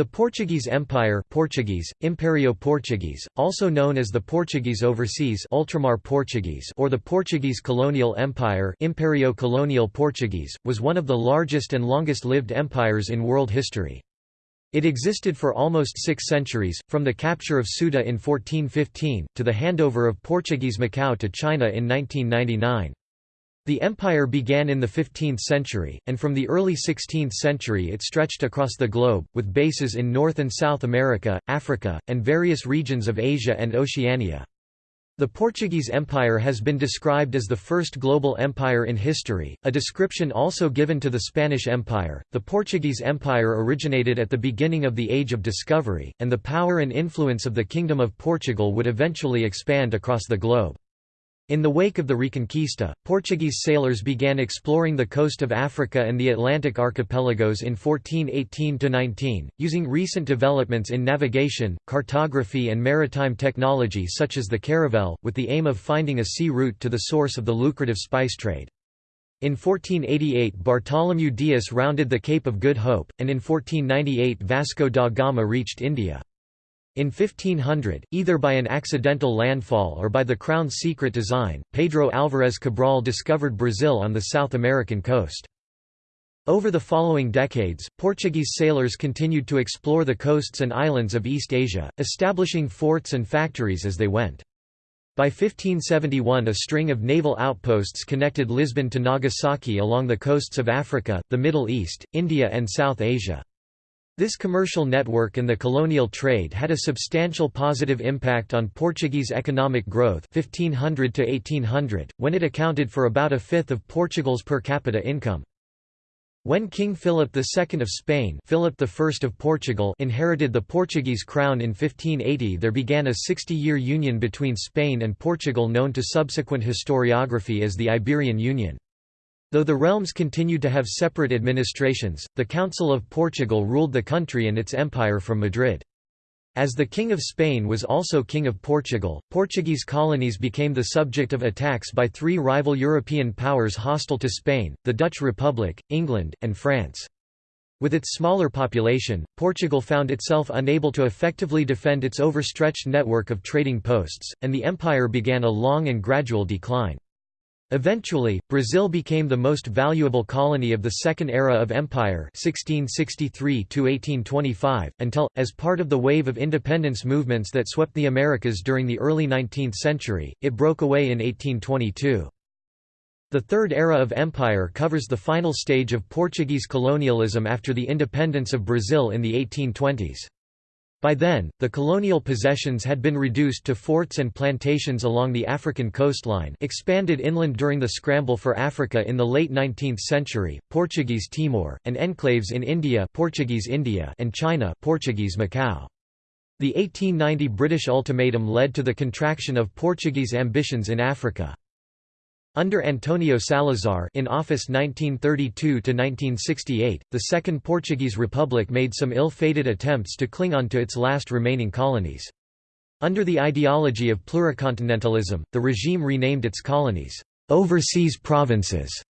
The Portuguese Empire Portuguese, Imperio Portuguese, also known as the Portuguese Overseas Ultramar Portuguese or the Portuguese Colonial Empire Imperio Colonial Portuguese, was one of the largest and longest-lived empires in world history. It existed for almost six centuries, from the capture of Ceuta in 1415, to the handover of Portuguese Macau to China in 1999. The empire began in the 15th century, and from the early 16th century it stretched across the globe, with bases in North and South America, Africa, and various regions of Asia and Oceania. The Portuguese Empire has been described as the first global empire in history, a description also given to the Spanish Empire. The Portuguese Empire originated at the beginning of the Age of Discovery, and the power and influence of the Kingdom of Portugal would eventually expand across the globe. In the wake of the Reconquista, Portuguese sailors began exploring the coast of Africa and the Atlantic archipelagos in 1418–19, using recent developments in navigation, cartography and maritime technology such as the caravel, with the aim of finding a sea route to the source of the lucrative spice trade. In 1488 Bartholomew Dias rounded the Cape of Good Hope, and in 1498 Vasco da Gama reached India. In 1500, either by an accidental landfall or by the Crown's secret design, Pedro Álvares Cabral discovered Brazil on the South American coast. Over the following decades, Portuguese sailors continued to explore the coasts and islands of East Asia, establishing forts and factories as they went. By 1571 a string of naval outposts connected Lisbon to Nagasaki along the coasts of Africa, the Middle East, India and South Asia. This commercial network and the colonial trade had a substantial positive impact on Portuguese economic growth 1500 to 1800, when it accounted for about a fifth of Portugal's per capita income. When King Philip II of Spain Philip I of Portugal inherited the Portuguese crown in 1580 there began a 60-year union between Spain and Portugal known to subsequent historiography as the Iberian Union. Though the realms continued to have separate administrations, the Council of Portugal ruled the country and its empire from Madrid. As the King of Spain was also King of Portugal, Portuguese colonies became the subject of attacks by three rival European powers hostile to Spain, the Dutch Republic, England, and France. With its smaller population, Portugal found itself unable to effectively defend its overstretched network of trading posts, and the empire began a long and gradual decline. Eventually, Brazil became the most valuable colony of the Second Era of Empire 1663 until, as part of the wave of independence movements that swept the Americas during the early 19th century, it broke away in 1822. The Third Era of Empire covers the final stage of Portuguese colonialism after the independence of Brazil in the 1820s. By then, the colonial possessions had been reduced to forts and plantations along the African coastline expanded inland during the scramble for Africa in the late 19th century, Portuguese Timor, and enclaves in India, Portuguese India and China Portuguese Macau. The 1890 British ultimatum led to the contraction of Portuguese ambitions in Africa. Under Antonio Salazar in office 1932–1968, the Second Portuguese Republic made some ill-fated attempts to cling on to its last remaining colonies. Under the ideology of pluricontinentalism, the regime renamed its colonies, "'overseas provinces'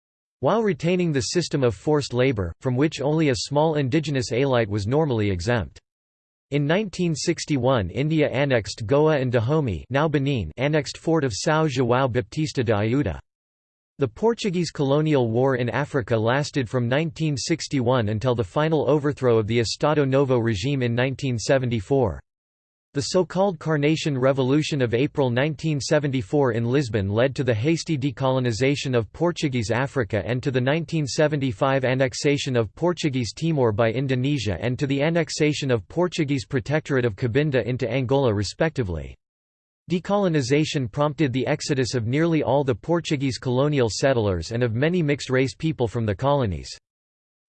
while retaining the system of forced labor, from which only a small indigenous élite was normally exempt. In 1961 India annexed Goa and Dahomey now Benin annexed Fort of São João Baptista de Ayuda. The Portuguese colonial war in Africa lasted from 1961 until the final overthrow of the Estado Novo regime in 1974. The so-called Carnation Revolution of April 1974 in Lisbon led to the hasty decolonization of Portuguese Africa and to the 1975 annexation of Portuguese Timor by Indonesia and to the annexation of Portuguese Protectorate of Cabinda into Angola respectively. Decolonization prompted the exodus of nearly all the Portuguese colonial settlers and of many mixed-race people from the colonies.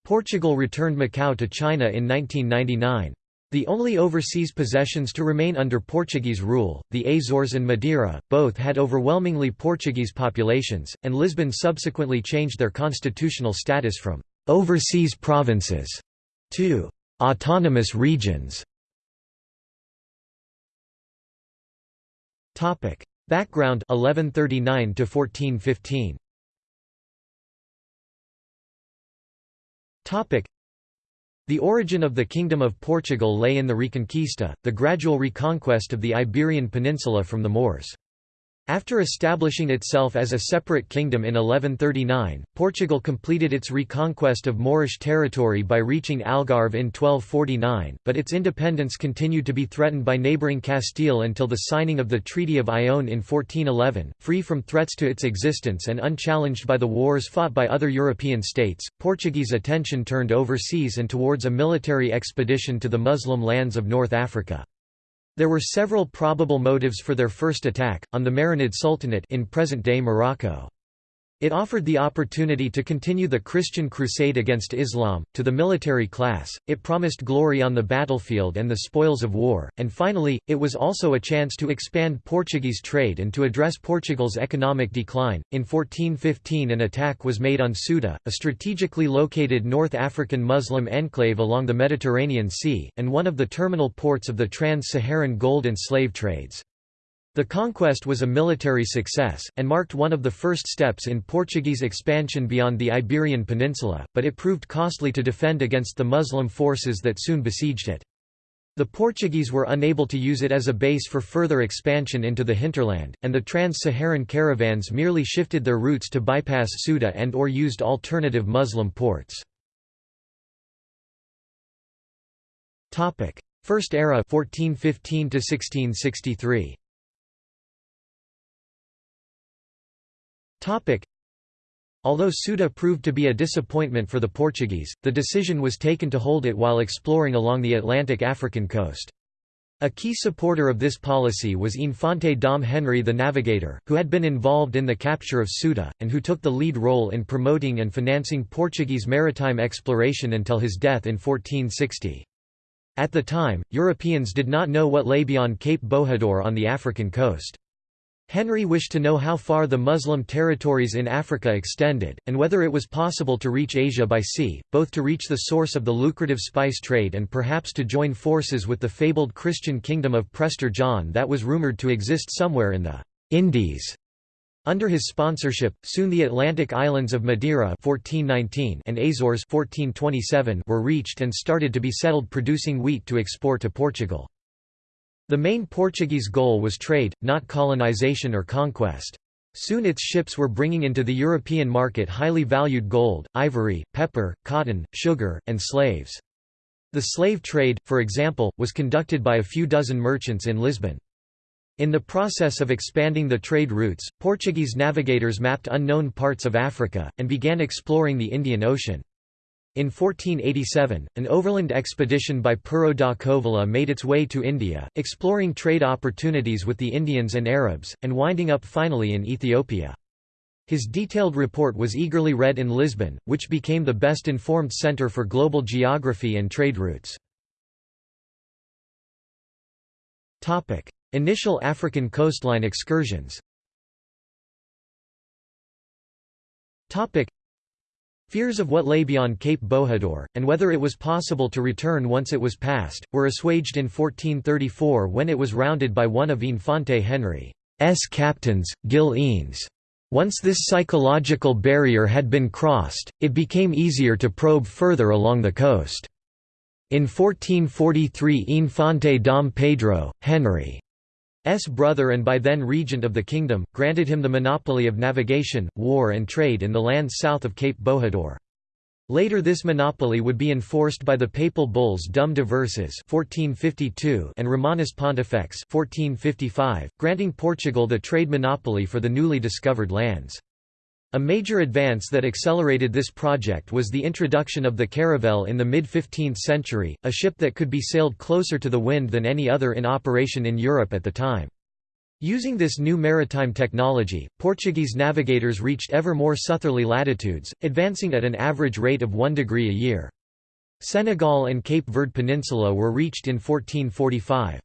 Portugal returned Macau to China in 1999. The only overseas possessions to remain under Portuguese rule, the Azores and Madeira, both had overwhelmingly Portuguese populations, and Lisbon subsequently changed their constitutional status from «overseas provinces» to «autonomous regions». Topic: Background 1139 to 1415. Topic: The origin of the Kingdom of Portugal lay in the Reconquista, the gradual reconquest of the Iberian Peninsula from the Moors. After establishing itself as a separate kingdom in 1139, Portugal completed its reconquest of Moorish territory by reaching Algarve in 1249, but its independence continued to be threatened by neighbouring Castile until the signing of the Treaty of Ayllón in 1411. Free from threats to its existence and unchallenged by the wars fought by other European states, Portuguese attention turned overseas and towards a military expedition to the Muslim lands of North Africa. There were several probable motives for their first attack, on the Marinid Sultanate in present-day Morocco. It offered the opportunity to continue the Christian crusade against Islam, to the military class, it promised glory on the battlefield and the spoils of war, and finally, it was also a chance to expand Portuguese trade and to address Portugal's economic decline. In 1415 an attack was made on Ceuta, a strategically located North African Muslim enclave along the Mediterranean Sea, and one of the terminal ports of the trans-Saharan gold and slave trades. The conquest was a military success, and marked one of the first steps in Portuguese expansion beyond the Iberian Peninsula, but it proved costly to defend against the Muslim forces that soon besieged it. The Portuguese were unable to use it as a base for further expansion into the hinterland, and the trans-Saharan caravans merely shifted their routes to bypass Ceuta and or used alternative Muslim ports. First era 1415 1663. Although Ceuta proved to be a disappointment for the Portuguese, the decision was taken to hold it while exploring along the Atlantic African coast. A key supporter of this policy was Infante Dom Henry the Navigator, who had been involved in the capture of Ceuta, and who took the lead role in promoting and financing Portuguese maritime exploration until his death in 1460. At the time, Europeans did not know what lay beyond Cape Bojador on the African coast. Henry wished to know how far the Muslim territories in Africa extended, and whether it was possible to reach Asia by sea, both to reach the source of the lucrative spice trade and perhaps to join forces with the fabled Christian kingdom of Prester John that was rumoured to exist somewhere in the Indies. Under his sponsorship, soon the Atlantic islands of Madeira 1419 and Azores 1427 were reached and started to be settled producing wheat to export to Portugal. The main Portuguese goal was trade, not colonization or conquest. Soon its ships were bringing into the European market highly valued gold, ivory, pepper, cotton, sugar, and slaves. The slave trade, for example, was conducted by a few dozen merchants in Lisbon. In the process of expanding the trade routes, Portuguese navigators mapped unknown parts of Africa, and began exploring the Indian Ocean. In 1487, an overland expedition by Pero da Covilhã made its way to India, exploring trade opportunities with the Indians and Arabs, and winding up finally in Ethiopia. His detailed report was eagerly read in Lisbon, which became the best informed centre for global geography and trade routes. Initial African coastline excursions Fears of what lay beyond Cape Bojador, and whether it was possible to return once it was passed, were assuaged in 1434 when it was rounded by one of Infante Henry's captains, Gil Eanes. Once this psychological barrier had been crossed, it became easier to probe further along the coast. In 1443 Infante Dom Pedro, Henry S. brother and by then regent of the kingdom, granted him the monopoly of navigation, war and trade in the lands south of Cape Bojador. Later this monopoly would be enforced by the papal bulls Dum 1452 and Romanus Pontifex 1455, granting Portugal the trade monopoly for the newly discovered lands. A major advance that accelerated this project was the introduction of the caravel in the mid-15th century, a ship that could be sailed closer to the wind than any other in operation in Europe at the time. Using this new maritime technology, Portuguese navigators reached ever more southerly latitudes, advancing at an average rate of 1 degree a year. Senegal and Cape Verde Peninsula were reached in 1445.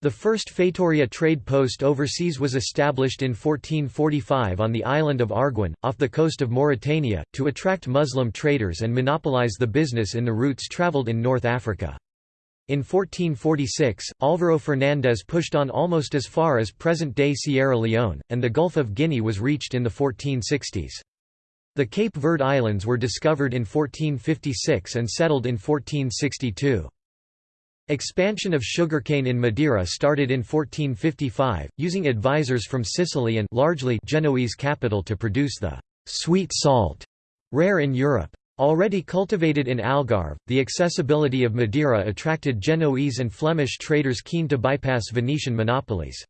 The first Feitoria trade post overseas was established in 1445 on the island of Arguin, off the coast of Mauritania, to attract Muslim traders and monopolize the business in the routes traveled in North Africa. In 1446, Álvaro Fernandes pushed on almost as far as present-day Sierra Leone, and the Gulf of Guinea was reached in the 1460s. The Cape Verde Islands were discovered in 1456 and settled in 1462. Expansion of sugarcane in Madeira started in 1455, using advisors from Sicily and largely Genoese capital to produce the sweet salt, rare in Europe. Already cultivated in Algarve, the accessibility of Madeira attracted Genoese and Flemish traders keen to bypass Venetian monopolies.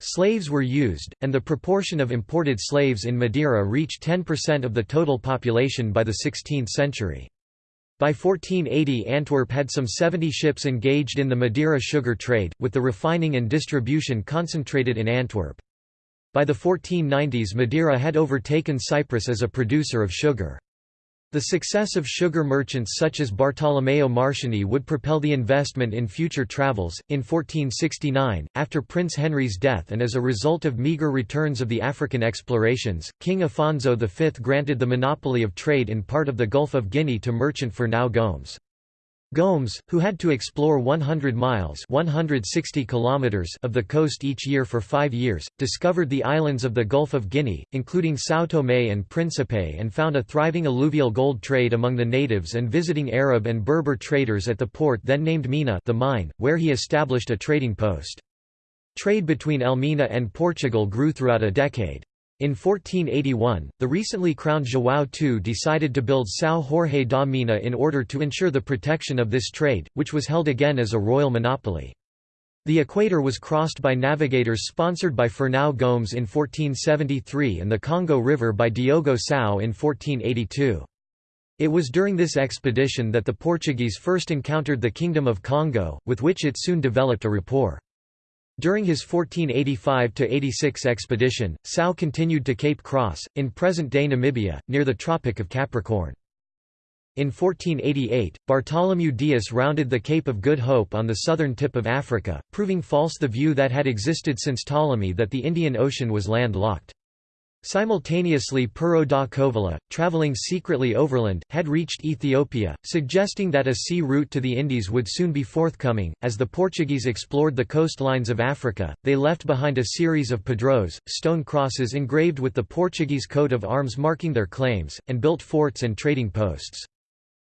Slaves were used, and the proportion of imported slaves in Madeira reached 10% of the total population by the 16th century. By 1480 Antwerp had some 70 ships engaged in the Madeira sugar trade, with the refining and distribution concentrated in Antwerp. By the 1490s Madeira had overtaken Cyprus as a producer of sugar. The success of sugar merchants such as Bartolomeo Marchionni would propel the investment in future travels. In 1469, after Prince Henry's death and as a result of meagre returns of the African explorations, King Afonso V granted the monopoly of trade in part of the Gulf of Guinea to merchant Fernão Gomes. Gomes, who had to explore 100 miles 160 kilometers of the coast each year for five years, discovered the islands of the Gulf of Guinea, including São Tomé and Príncipe and found a thriving alluvial gold trade among the natives and visiting Arab and Berber traders at the port then named Mina the mine, where he established a trading post. Trade between Elmina and Portugal grew throughout a decade. In 1481, the recently crowned João II decided to build São Jorge da Mina in order to ensure the protection of this trade, which was held again as a royal monopoly. The equator was crossed by navigators sponsored by Fernão Gomes in 1473 and the Congo River by Diogo Cão in 1482. It was during this expedition that the Portuguese first encountered the Kingdom of Congo, with which it soon developed a rapport. During his 1485–86 expedition, Cão continued to Cape Cross, in present-day Namibia, near the Tropic of Capricorn. In 1488, Bartholomew Dias rounded the Cape of Good Hope on the southern tip of Africa, proving false the view that had existed since Ptolemy that the Indian Ocean was land-locked. Simultaneously Pero da Covilhã, travelling secretly overland, had reached Ethiopia, suggesting that a sea route to the Indies would soon be forthcoming. As the Portuguese explored the coastlines of Africa, they left behind a series of padrões, stone crosses engraved with the Portuguese coat of arms marking their claims, and built forts and trading posts.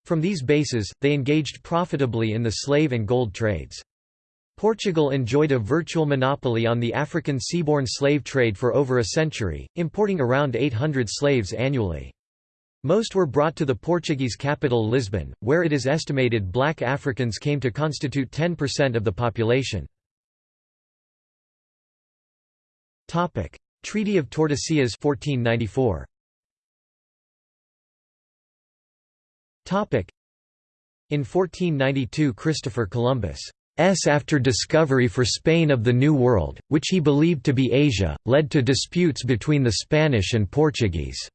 From these bases, they engaged profitably in the slave and gold trades. Portugal enjoyed a virtual monopoly on the African seaborne slave trade for over a century, importing around 800 slaves annually. Most were brought to the Portuguese capital Lisbon, where it is estimated black Africans came to constitute 10% of the population. Treaty of Tordesillas 1494. In 1492 Christopher Columbus after discovery for Spain of the New World, which he believed to be Asia, led to disputes between the Spanish and Portuguese.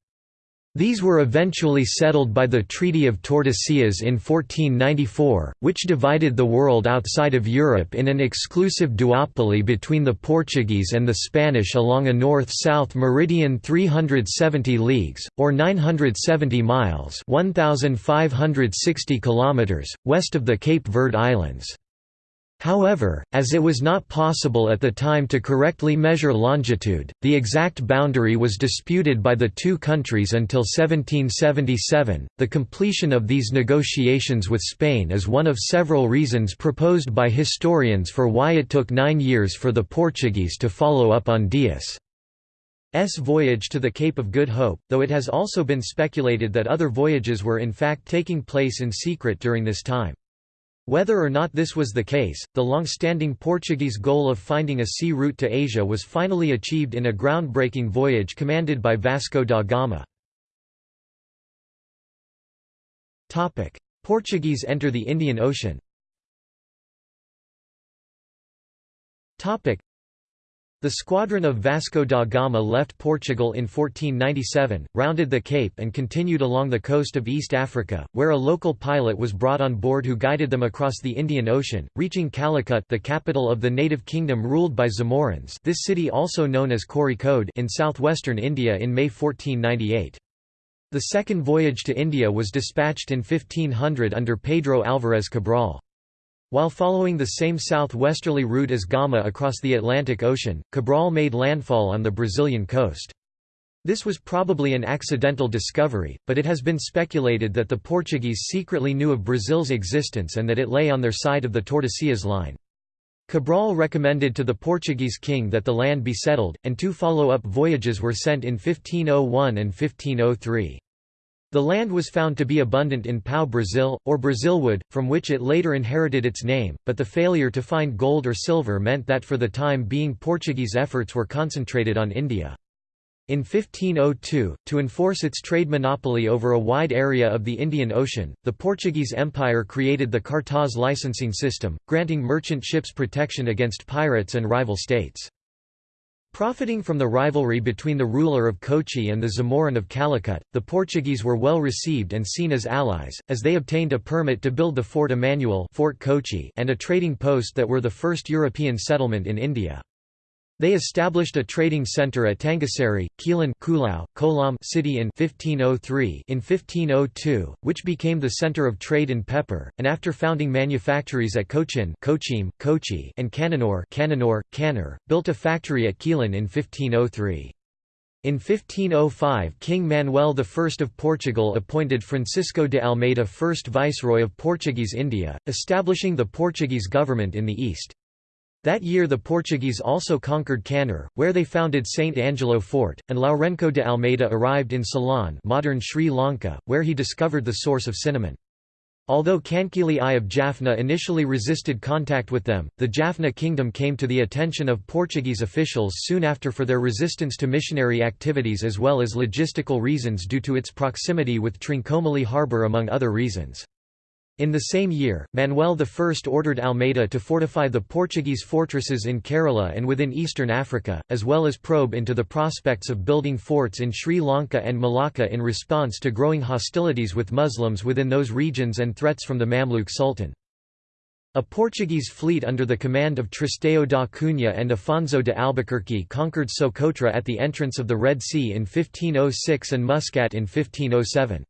These were eventually settled by the Treaty of Tordesillas in 1494, which divided the world outside of Europe in an exclusive duopoly between the Portuguese and the Spanish along a north-south meridian 370 leagues, or 970 miles 1,560 kilometers, west of the Cape Verde Islands. However, as it was not possible at the time to correctly measure longitude, the exact boundary was disputed by the two countries until 1777. The completion of these negotiations with Spain is one of several reasons proposed by historians for why it took nine years for the Portuguese to follow up on Dias' voyage to the Cape of Good Hope, though it has also been speculated that other voyages were in fact taking place in secret during this time. Whether or not this was the case, the long-standing Portuguese goal of finding a sea route to Asia was finally achieved in a groundbreaking voyage commanded by Vasco da Gama. Portuguese enter the Indian Ocean the squadron of Vasco da Gama left Portugal in 1497, rounded the Cape and continued along the coast of East Africa, where a local pilot was brought on board who guided them across the Indian Ocean, reaching Calicut the capital of the native kingdom ruled by Zamorins this city also known as Kozhikode in southwestern India in May 1498. The second voyage to India was dispatched in 1500 under Pedro Álvares Cabral. While following the same southwesterly route as Gama across the Atlantic Ocean, Cabral made landfall on the Brazilian coast. This was probably an accidental discovery, but it has been speculated that the Portuguese secretly knew of Brazil's existence and that it lay on their side of the Tordesillas line. Cabral recommended to the Portuguese king that the land be settled, and two follow-up voyages were sent in 1501 and 1503. The land was found to be abundant in pau-Brasil, or Brazilwood, from which it later inherited its name, but the failure to find gold or silver meant that for the time being Portuguese efforts were concentrated on India. In 1502, to enforce its trade monopoly over a wide area of the Indian Ocean, the Portuguese Empire created the Cartaz licensing system, granting merchant ships protection against pirates and rival states. Profiting from the rivalry between the ruler of Kochi and the Zamorin of Calicut, the Portuguese were well received and seen as allies, as they obtained a permit to build the Fort Emmanuel Fort Kochi and a trading post that were the first European settlement in India. They established a trading centre at Thangassery, Quilon Kulao, Kolam city in 1503 in 1502, which became the centre of trade in pepper, and after founding manufactories at Cochin Kochim, Kochi and Cananore Cananore, Canner, built a factory at Quilon in 1503. In 1505 King Manuel I of Portugal appointed Francisco de Almeida first Viceroy of Portuguese India, establishing the Portuguese government in the east. That year the Portuguese also conquered Kannur, where they founded St. Angelo Fort, and Lourenco de Almeida arrived in Ceylon modern Sri Lanka, where he discovered the source of cinnamon. Although Kankili I of Jaffna initially resisted contact with them, the Jaffna kingdom came to the attention of Portuguese officials soon after for their resistance to missionary activities as well as logistical reasons due to its proximity with Trincomalee harbour among other reasons. In the same year, Manuel I ordered Almeida to fortify the Portuguese fortresses in Kerala and within eastern Africa, as well as probe into the prospects of building forts in Sri Lanka and Malacca in response to growing hostilities with Muslims within those regions and threats from the Mamluk Sultan. A Portuguese fleet under the command of Tristão da Cunha and Afonso de Albuquerque conquered Socotra at the entrance of the Red Sea in 1506 and Muscat in 1507.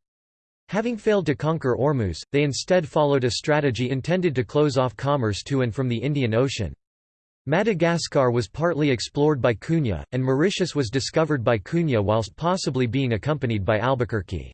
Having failed to conquer Ormuz, they instead followed a strategy intended to close off commerce to and from the Indian Ocean. Madagascar was partly explored by Cunha, and Mauritius was discovered by Cunha whilst possibly being accompanied by Albuquerque.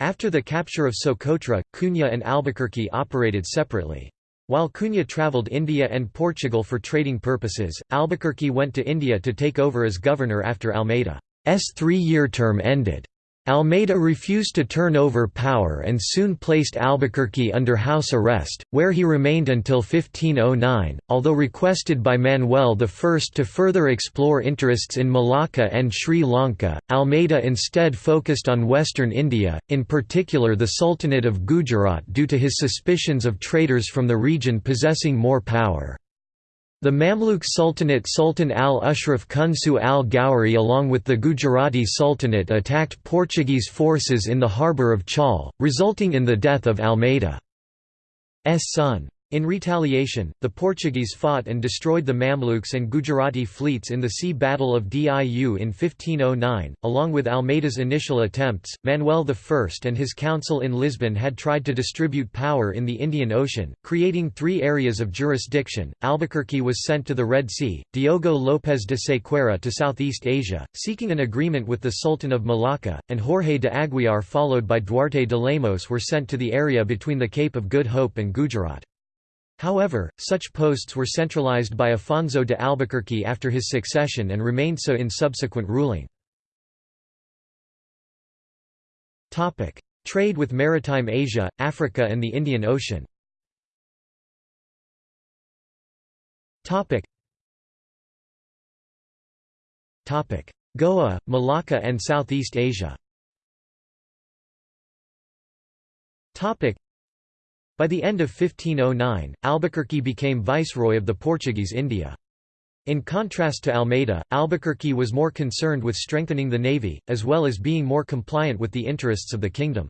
After the capture of Socotra, Cunha and Albuquerque operated separately. While Cunha travelled India and Portugal for trading purposes, Albuquerque went to India to take over as governor after Almeida's three-year term ended. Almeida refused to turn over power and soon placed Albuquerque under house arrest, where he remained until 1509. Although requested by Manuel I to further explore interests in Malacca and Sri Lanka, Almeida instead focused on western India, in particular the Sultanate of Gujarat due to his suspicions of traders from the region possessing more power. The Mamluk Sultanate Sultan al-Ashraf Kunsu al-Gowri along with the Gujarati Sultanate attacked Portuguese forces in the harbour of Chaul, resulting in the death of Almeida's son. In retaliation, the Portuguese fought and destroyed the Mamluks and Gujarati fleets in the Sea Battle of Diu in 1509. Along with Almeida's initial attempts, Manuel I and his council in Lisbon had tried to distribute power in the Indian Ocean, creating three areas of jurisdiction. Albuquerque was sent to the Red Sea, Diogo Lopes de Sequeira to Southeast Asia, seeking an agreement with the Sultan of Malacca, and Jorge de Aguiar, followed by Duarte de Lemos, were sent to the area between the Cape of Good Hope and Gujarat. However, such posts were centralized by Afonso de Albuquerque after his succession and remained so in subsequent ruling. Trade with maritime Asia, Africa and the Indian Ocean. Goa, Malacca and Southeast Asia by the end of 1509, Albuquerque became viceroy of the Portuguese India. In contrast to Almeida, Albuquerque was more concerned with strengthening the navy, as well as being more compliant with the interests of the kingdom.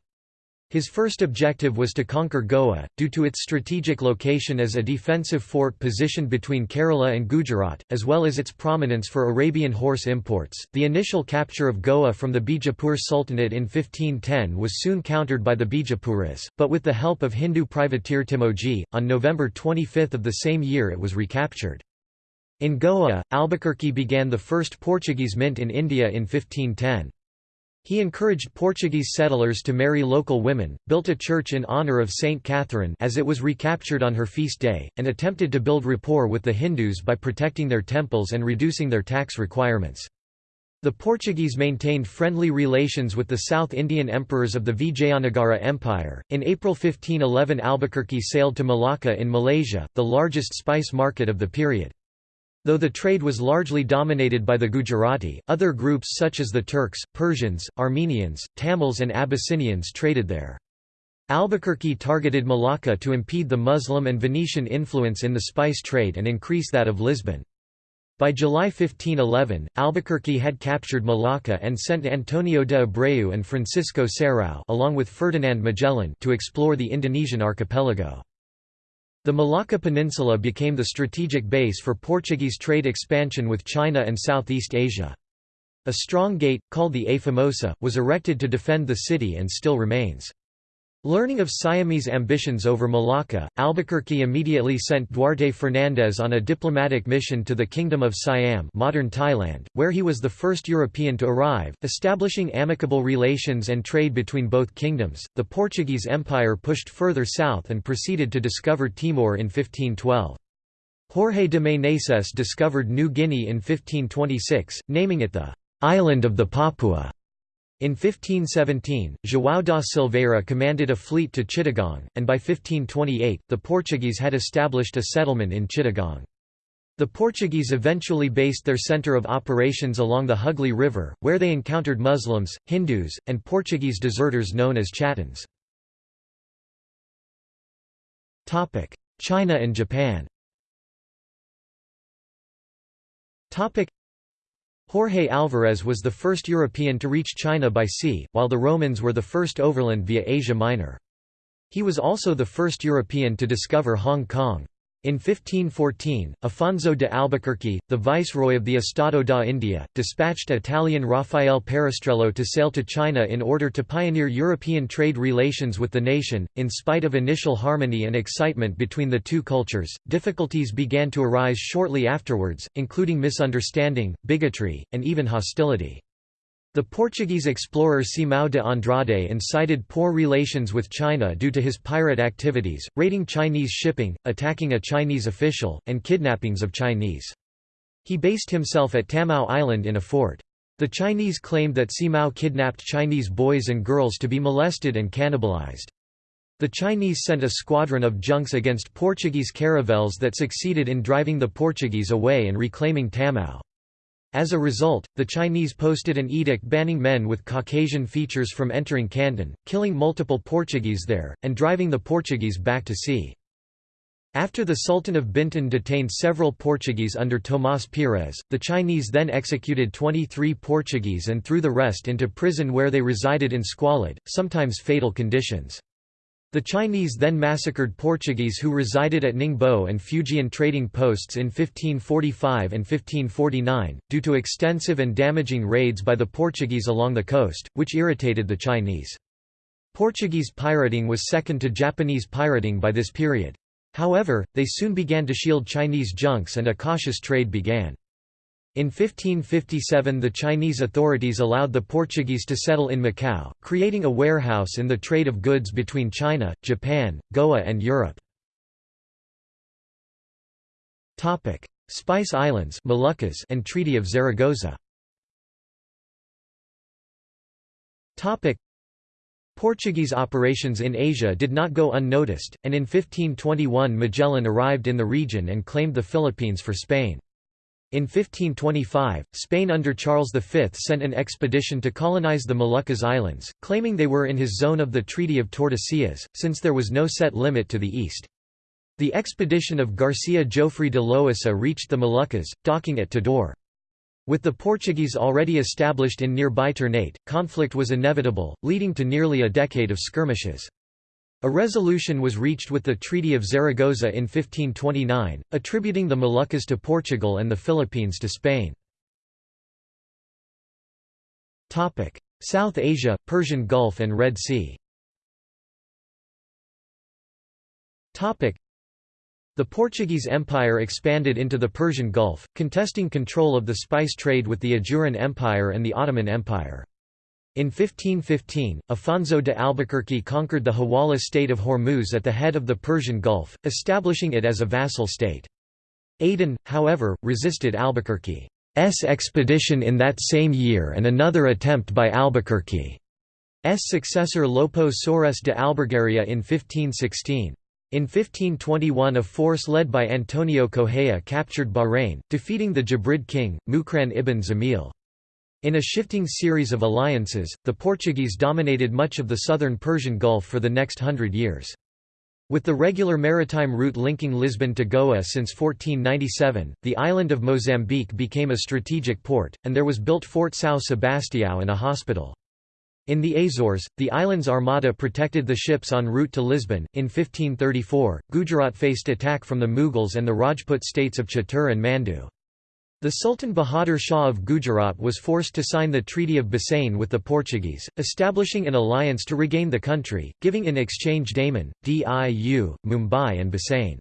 His first objective was to conquer Goa, due to its strategic location as a defensive fort positioned between Kerala and Gujarat, as well as its prominence for Arabian horse imports. The initial capture of Goa from the Bijapur Sultanate in 1510 was soon countered by the Bijapuris, but with the help of Hindu privateer Timoji, on November 25 of the same year it was recaptured. In Goa, Albuquerque began the first Portuguese mint in India in 1510. He encouraged Portuguese settlers to marry local women, built a church in honour of Saint Catherine as it was recaptured on her feast day, and attempted to build rapport with the Hindus by protecting their temples and reducing their tax requirements. The Portuguese maintained friendly relations with the South Indian emperors of the Vijayanagara Empire. In April 1511, Albuquerque sailed to Malacca in Malaysia, the largest spice market of the period. Though the trade was largely dominated by the Gujarati, other groups such as the Turks, Persians, Armenians, Tamils and Abyssinians traded there. Albuquerque targeted Malacca to impede the Muslim and Venetian influence in the spice trade and increase that of Lisbon. By July 1511, Albuquerque had captured Malacca and sent Antonio de Abreu and Francisco Serrao along with Ferdinand Magellan to explore the Indonesian archipelago. The Malacca Peninsula became the strategic base for Portuguese trade expansion with China and Southeast Asia. A strong gate, called the A Famosa, was erected to defend the city and still remains. Learning of Siamese ambitions over Malacca, Albuquerque immediately sent Duarte Fernandez on a diplomatic mission to the Kingdom of Siam modern Thailand, where he was the first European to arrive, establishing amicable relations and trade between both kingdoms. The Portuguese Empire pushed further south and proceeded to discover Timor in 1512. Jorge de Meneses discovered New Guinea in 1526, naming it the «island of the Papua». In 1517, João da Silveira commanded a fleet to Chittagong, and by 1528, the Portuguese had established a settlement in Chittagong. The Portuguese eventually based their centre of operations along the Hugli River, where they encountered Muslims, Hindus, and Portuguese deserters known as Chattans. China and Japan Jorge Álvares was the first European to reach China by sea, while the Romans were the first overland via Asia Minor. He was also the first European to discover Hong Kong. In 1514, Afonso de Albuquerque, the viceroy of the Estado da India, dispatched Italian Raffaele Perestrello to sail to China in order to pioneer European trade relations with the nation. In spite of initial harmony and excitement between the two cultures, difficulties began to arise shortly afterwards, including misunderstanding, bigotry, and even hostility. The Portuguese explorer Simão de Andrade incited poor relations with China due to his pirate activities, raiding Chinese shipping, attacking a Chinese official, and kidnappings of Chinese. He based himself at Tamao Island in a fort. The Chinese claimed that Simão kidnapped Chinese boys and girls to be molested and cannibalized. The Chinese sent a squadron of junks against Portuguese caravels that succeeded in driving the Portuguese away and reclaiming Tamao. As a result, the Chinese posted an edict banning men with Caucasian features from entering Canton, killing multiple Portuguese there, and driving the Portuguese back to sea. After the Sultan of Bintan detained several Portuguese under Tomás Pires, the Chinese then executed 23 Portuguese and threw the rest into prison where they resided in squalid, sometimes fatal conditions. The Chinese then massacred Portuguese who resided at Ningbo and Fujian trading posts in 1545 and 1549, due to extensive and damaging raids by the Portuguese along the coast, which irritated the Chinese. Portuguese pirating was second to Japanese pirating by this period. However, they soon began to shield Chinese junks and a cautious trade began. In 1557 the Chinese authorities allowed the Portuguese to settle in Macau, creating a warehouse in the trade of goods between China, Japan, Goa and Europe. Spice Islands Moluccas and Treaty of Zaragoza Portuguese operations in Asia did not go unnoticed, and in 1521 Magellan arrived in the region and claimed the Philippines for Spain. In 1525, Spain under Charles V sent an expedition to colonize the Moluccas Islands, claiming they were in his zone of the Treaty of Tordesillas, since there was no set limit to the east. The expedition of Garcia Jofre de Loaisa reached the Moluccas, docking at Tidore. With the Portuguese already established in nearby Ternate, conflict was inevitable, leading to nearly a decade of skirmishes. A resolution was reached with the Treaty of Zaragoza in 1529, attributing the Moluccas to Portugal and the Philippines to Spain. South Asia, Persian Gulf and Red Sea The Portuguese Empire expanded into the Persian Gulf, contesting control of the spice trade with the Ajuran Empire and the Ottoman Empire. In 1515, Afonso de Albuquerque conquered the Hawala state of Hormuz at the head of the Persian Gulf, establishing it as a vassal state. Aden, however, resisted Albuquerque's expedition in that same year and another attempt by Albuquerque's successor Lopo Soares de Albergaria in 1516. In 1521 a force led by Antonio Correa captured Bahrain, defeating the Jabrid king, Mukran ibn Zamil. In a shifting series of alliances, the Portuguese dominated much of the southern Persian Gulf for the next hundred years. With the regular maritime route linking Lisbon to Goa since 1497, the island of Mozambique became a strategic port, and there was built Fort São Sebastião and a hospital. In the Azores, the island's armada protected the ships en route to Lisbon. In 1534, Gujarat faced attack from the Mughals and the Rajput states of Chittor and Mandu. The Sultan Bahadur Shah of Gujarat was forced to sign the Treaty of Bassein with the Portuguese, establishing an alliance to regain the country, giving in exchange Daman, Diu, Mumbai and Bassein.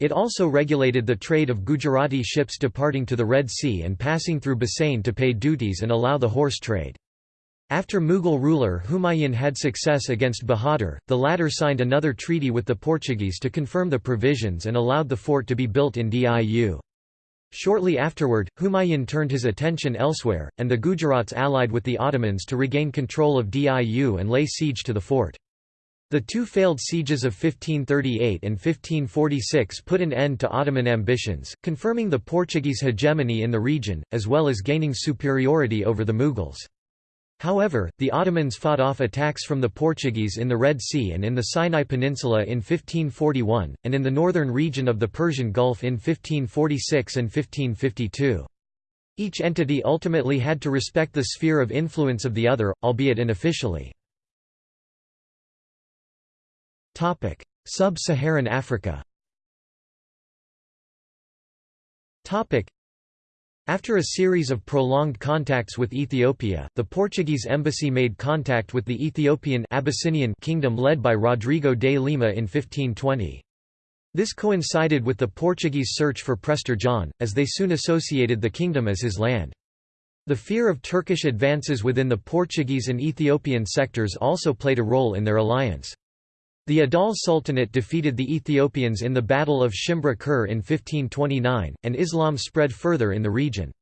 It also regulated the trade of Gujarati ships departing to the Red Sea and passing through Bassein to pay duties and allow the horse trade. After Mughal ruler Humayun had success against Bahadur, the latter signed another treaty with the Portuguese to confirm the provisions and allowed the fort to be built in Diu. Shortly afterward, Humayun turned his attention elsewhere, and the Gujarats allied with the Ottomans to regain control of Diu and lay siege to the fort. The two failed sieges of 1538 and 1546 put an end to Ottoman ambitions, confirming the Portuguese hegemony in the region, as well as gaining superiority over the Mughals. However, the Ottomans fought off attacks from the Portuguese in the Red Sea and in the Sinai Peninsula in 1541, and in the northern region of the Persian Gulf in 1546 and 1552. Each entity ultimately had to respect the sphere of influence of the other, albeit unofficially. Sub-Saharan Africa after a series of prolonged contacts with Ethiopia, the Portuguese embassy made contact with the Ethiopian Abyssinian kingdom led by Rodrigo de Lima in 1520. This coincided with the Portuguese search for Prester John, as they soon associated the kingdom as his land. The fear of Turkish advances within the Portuguese and Ethiopian sectors also played a role in their alliance. The Adal Sultanate defeated the Ethiopians in the Battle of Shimbra Kher in 1529, and Islam spread further in the region.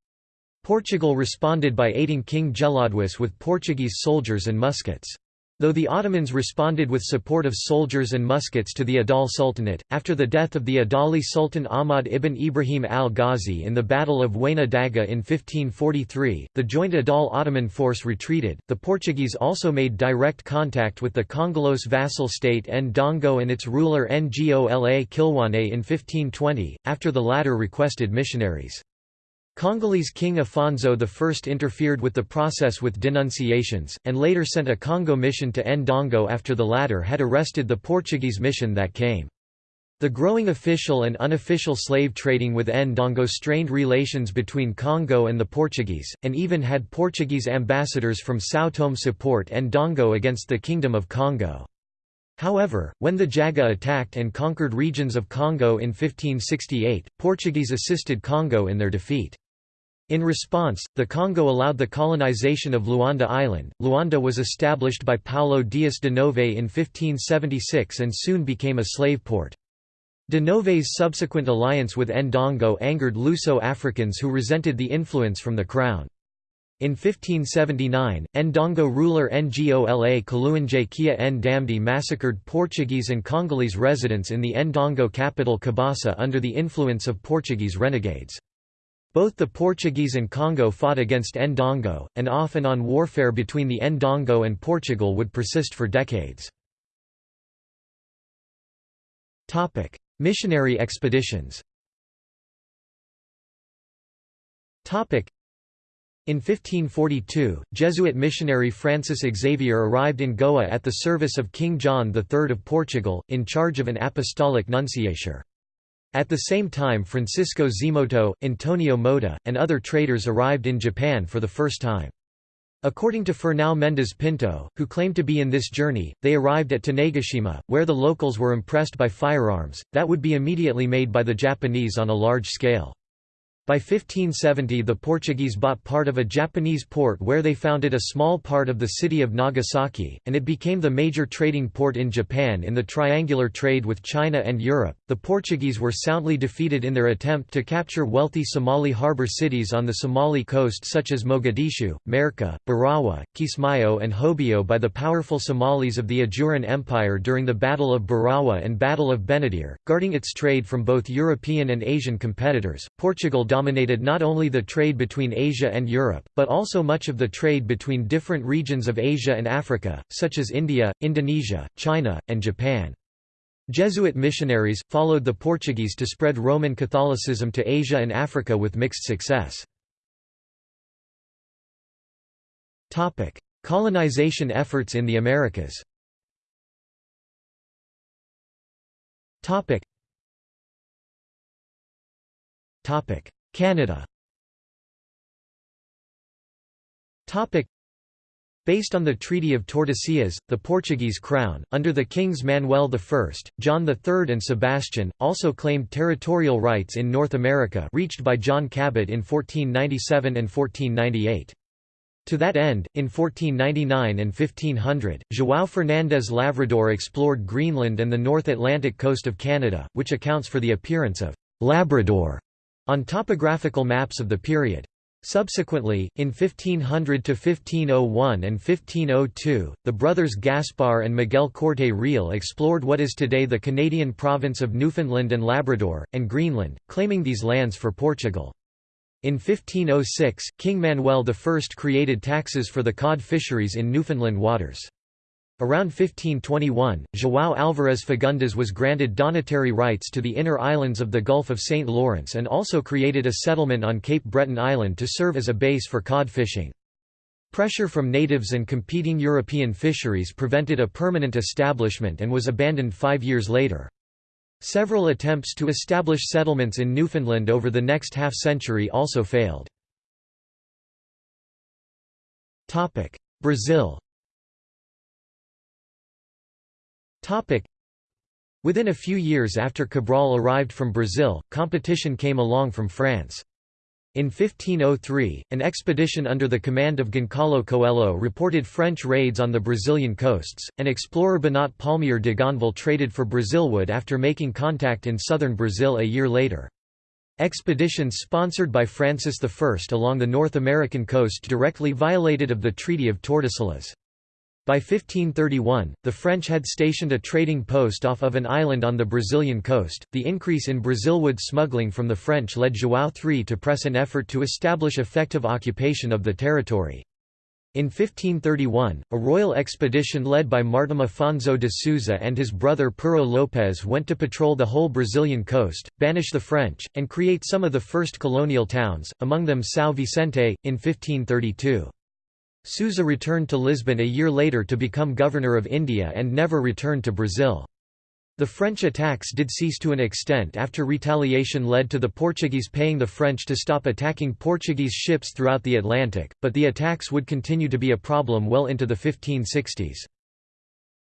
Portugal responded by aiding King Gelawdewos with Portuguese soldiers and muskets. Though the Ottomans responded with support of soldiers and muskets to the Adal Sultanate, after the death of the Adali Sultan Ahmad ibn Ibrahim al-Ghazi in the Battle of Wayna Daga in 1543, the joint Adal-Ottoman force retreated. The Portuguese also made direct contact with the Congolese vassal state Ndongo and its ruler Ngola Kiluanje in 1520, after the latter requested missionaries. Congolese King Afonso I interfered with the process with denunciations, and later sent a Congo mission to Ndongo after the latter had arrested the Portuguese mission that came. The growing official and unofficial slave trading with Ndongo strained relations between Congo and the Portuguese, and even had Portuguese ambassadors from São Tomé support Ndongo against the Kingdom of Congo. However, when the Jaga attacked and conquered regions of Congo in 1568, Portuguese assisted Congo in their defeat. In response, the Congo allowed the colonization of Luanda Island. Luanda was established by Paulo Dias de Novais in 1576 and soon became a slave port. De Novais's subsequent alliance with Ndongo angered Luso-Africans who resented the influence from the crown. In 1579, Ndongo ruler Ngola Kaluanje Kia Ndamdi massacred Portuguese and Congolese residents in the Ndongo capital Kabasa under the influence of Portuguese renegades. Both the Portuguese and Congo fought against Ndongo, and off and on warfare between the Ndongo and Portugal would persist for decades. Missionary expeditions in 1542, Jesuit missionary Francis Xavier arrived in Goa at the service of King John III of Portugal, in charge of an apostolic nunciature. At the same time Francisco Zeimoto, Antonio Mota, and other traders arrived in Japan for the first time. According to Fernão Mendes Pinto, who claimed to be in this journey, they arrived at Tanegashima, where the locals were impressed by firearms, that would be immediately made by the Japanese on a large scale. By 1570 the Portuguese bought part of a Japanese port where they founded a small part of the city of Nagasaki, and it became the major trading port in Japan in the triangular trade with China and Europe. The Portuguese were soundly defeated in their attempt to capture wealthy Somali harbor cities on the Somali coast such as Mogadishu, Merka, Barawa, Kismayo and Hobyo by the powerful Somalis of the Ajuran Empire during the Battle of Barawa and Battle of Benadir, guarding its trade from both European and Asian competitors. Portugal dominated not only the trade between Asia and Europe, but also much of the trade between different regions of Asia and Africa, such as India, Indonesia, China, and Japan. Jesuit missionaries, followed the Portuguese to spread Roman Catholicism to Asia and Africa with mixed success. Colonization efforts in the Americas Canada. Based on the Treaty of Tordesillas, the Portuguese crown, under the kings Manuel I, John III and Sebastian, also claimed territorial rights in North America reached by John Cabot in 1497 and 1498. To that end, in 1499 and 1500, João Fernandes Lavrador explored Greenland and the North Atlantic coast of Canada, which accounts for the appearance of «Labrador» on topographical maps of the period. Subsequently, in 1500 to 1501 and 1502, the brothers Gaspar and Miguel Corte Real explored what is today the Canadian province of Newfoundland and Labrador, and Greenland, claiming these lands for Portugal. In 1506, King Manuel I created taxes for the cod fisheries in Newfoundland waters. Around 1521, João Álvares Fagundes was granted donatary rights to the inner islands of the Gulf of St. Lawrence and also created a settlement on Cape Breton Island to serve as a base for cod fishing. Pressure from natives and competing European fisheries prevented a permanent establishment and was abandoned five years later. Several attempts to establish settlements in Newfoundland over the next half-century also failed. Brazil Within a few years after Cabral arrived from Brazil, competition came along from France. In 1503, an expedition under the command of Goncalo Coelho reported French raids on the Brazilian coasts, and explorer Benoit Paulmier de Gonneville traded for Brazilwood after making contact in southern Brazil a year later. Expeditions sponsored by Francis I along the North American coast directly violated of the Treaty of Tordesillas. By 1531, the French had stationed a trading post off of an island on the Brazilian coast. The increase in Brazilwood smuggling from the French led João III to press an effort to establish effective occupation of the territory. In 1531, a royal expedition led by Martim Afonso de Souza and his brother Pero Lopes went to patrol the whole Brazilian coast, banish the French, and create some of the first colonial towns, among them São Vicente, in 1532. Souza returned to Lisbon a year later to become governor of India and never returned to Brazil. The French attacks did cease to an extent after retaliation led to the Portuguese paying the French to stop attacking Portuguese ships throughout the Atlantic, but the attacks would continue to be a problem well into the 1560s.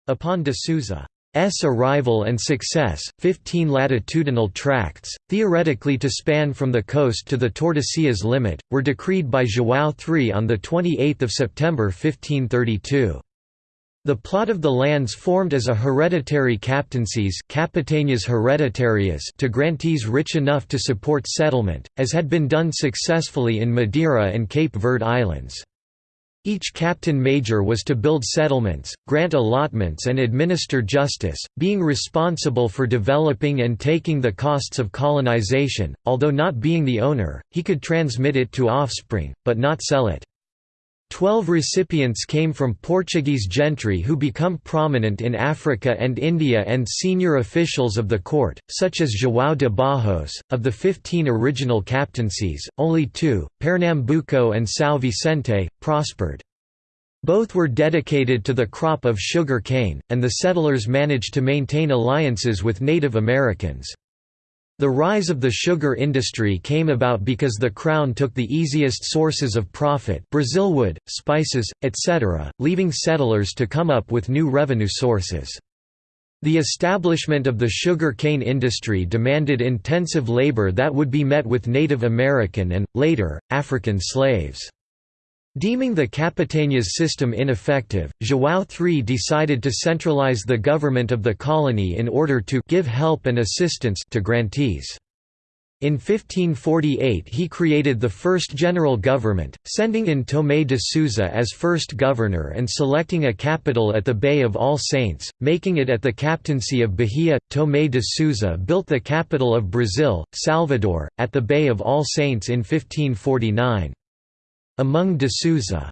Upon de Souza S arrival and success, 15 latitudinal tracts, theoretically to span from the coast to the Tordesillas limit, were decreed by João III on 28 September 1532. The plot of the lands formed as a hereditary captaincies hereditarias to grantees rich enough to support settlement, as had been done successfully in Madeira and Cape Verde Islands. Each captain major was to build settlements, grant allotments and administer justice, being responsible for developing and taking the costs of colonization, although not being the owner, he could transmit it to offspring, but not sell it. Twelve recipients came from Portuguese gentry who become prominent in Africa and India and senior officials of the court, such as João de Barros. Of the fifteen original captaincies, only two, Pernambuco and São Vicente, prospered. Both were dedicated to the crop of sugar cane, and the settlers managed to maintain alliances with Native Americans. The rise of the sugar industry came about because the Crown took the easiest sources of profit Brazilwood, spices, etc., leaving settlers to come up with new revenue sources. The establishment of the sugar cane industry demanded intensive labor that would be met with Native American and, later, African slaves. Deeming the Capitanias system ineffective, João III decided to centralize the government of the colony in order to give help and assistance to grantees. In 1548 he created the first general government, sending in Tomé de Souza as first governor and selecting a capital at the Bay of All Saints, making it at the captaincy of Bahia. Tomé de Souza built the capital of Brazil, Salvador, at the Bay of All Saints in 1549. Among de Souza's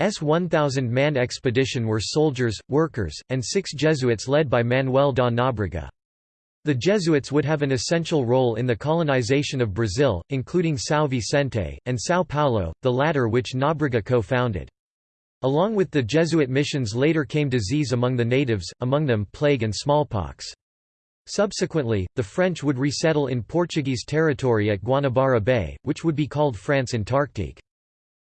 1,000-man expedition were soldiers, workers, and six Jesuits led by Manuel da Nóbrega. The Jesuits would have an essential role in the colonization of Brazil, including São Vicente, and São Paulo, the latter which Nóbrega co-founded. Along with the Jesuit missions later came disease among the natives, among them plague and smallpox. Subsequently, the French would resettle in Portuguese territory at Guanabara Bay, which would be called France Antarctique.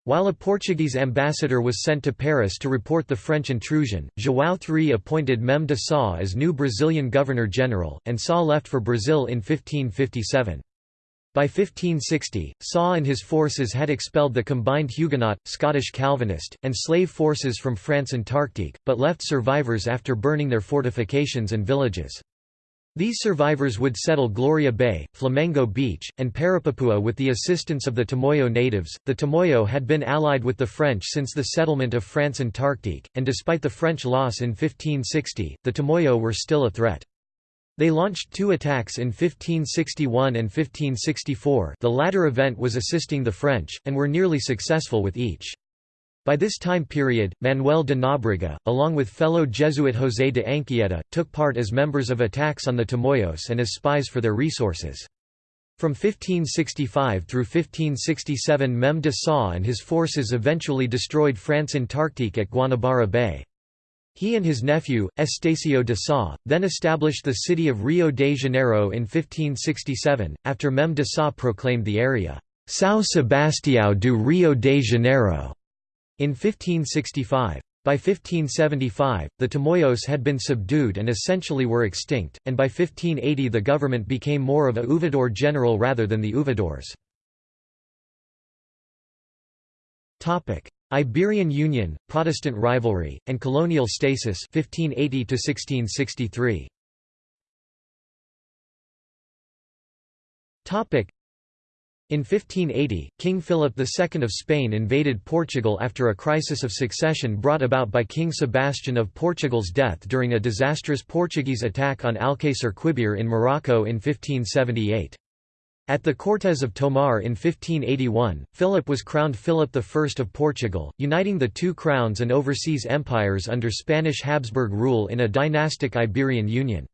While a Portuguese ambassador was sent to Paris to report the French intrusion, João III appointed Mem de Sá as new Brazilian governor-general, and Sá left for Brazil in 1557. By 1560, Sá and his forces had expelled the combined Huguenot, Scottish Calvinist, and slave forces from France Antarctique, but left survivors after burning their fortifications and villages. These survivors would settle Gloria Bay, Flamengo Beach, and Parapapua with the assistance of the Tamoyo natives. The Tamoyo had been allied with the French since the settlement of France Antarctique, and despite the French loss in 1560, the Tamoyo were still a threat. They launched two attacks in 1561 and 1564 the latter event was assisting the French, and were nearly successful with each. By this time period, Manuel de Nóbrega, along with fellow Jesuit José de Anchieta, took part as members of attacks on the Tamoyos and as spies for their resources. From 1565 through 1567 Mem de Sá and his forces eventually destroyed France Antarctique at Guanabara Bay. He and his nephew, Estacio de Sá, then established the city of Rio de Janeiro in 1567, after Mem de Sá proclaimed the area, São Sebastião do Rio de Janeiro. In 1565. By 1575, the Tamoyos had been subdued and essentially were extinct, and by 1580 the government became more of a ouvidor general rather than the ouvidores. Iberian Union, Protestant rivalry, and colonial stasis 1580 1663. In 1580, King Philip II of Spain invaded Portugal after a crisis of succession brought about by King Sebastian of Portugal's death during a disastrous Portuguese attack on Alcácer Quibir in Morocco in 1578. At the Cortes of Tomar in 1581, Philip was crowned Philip I of Portugal, uniting the two crowns and overseas empires under Spanish Habsburg rule in a dynastic Iberian union.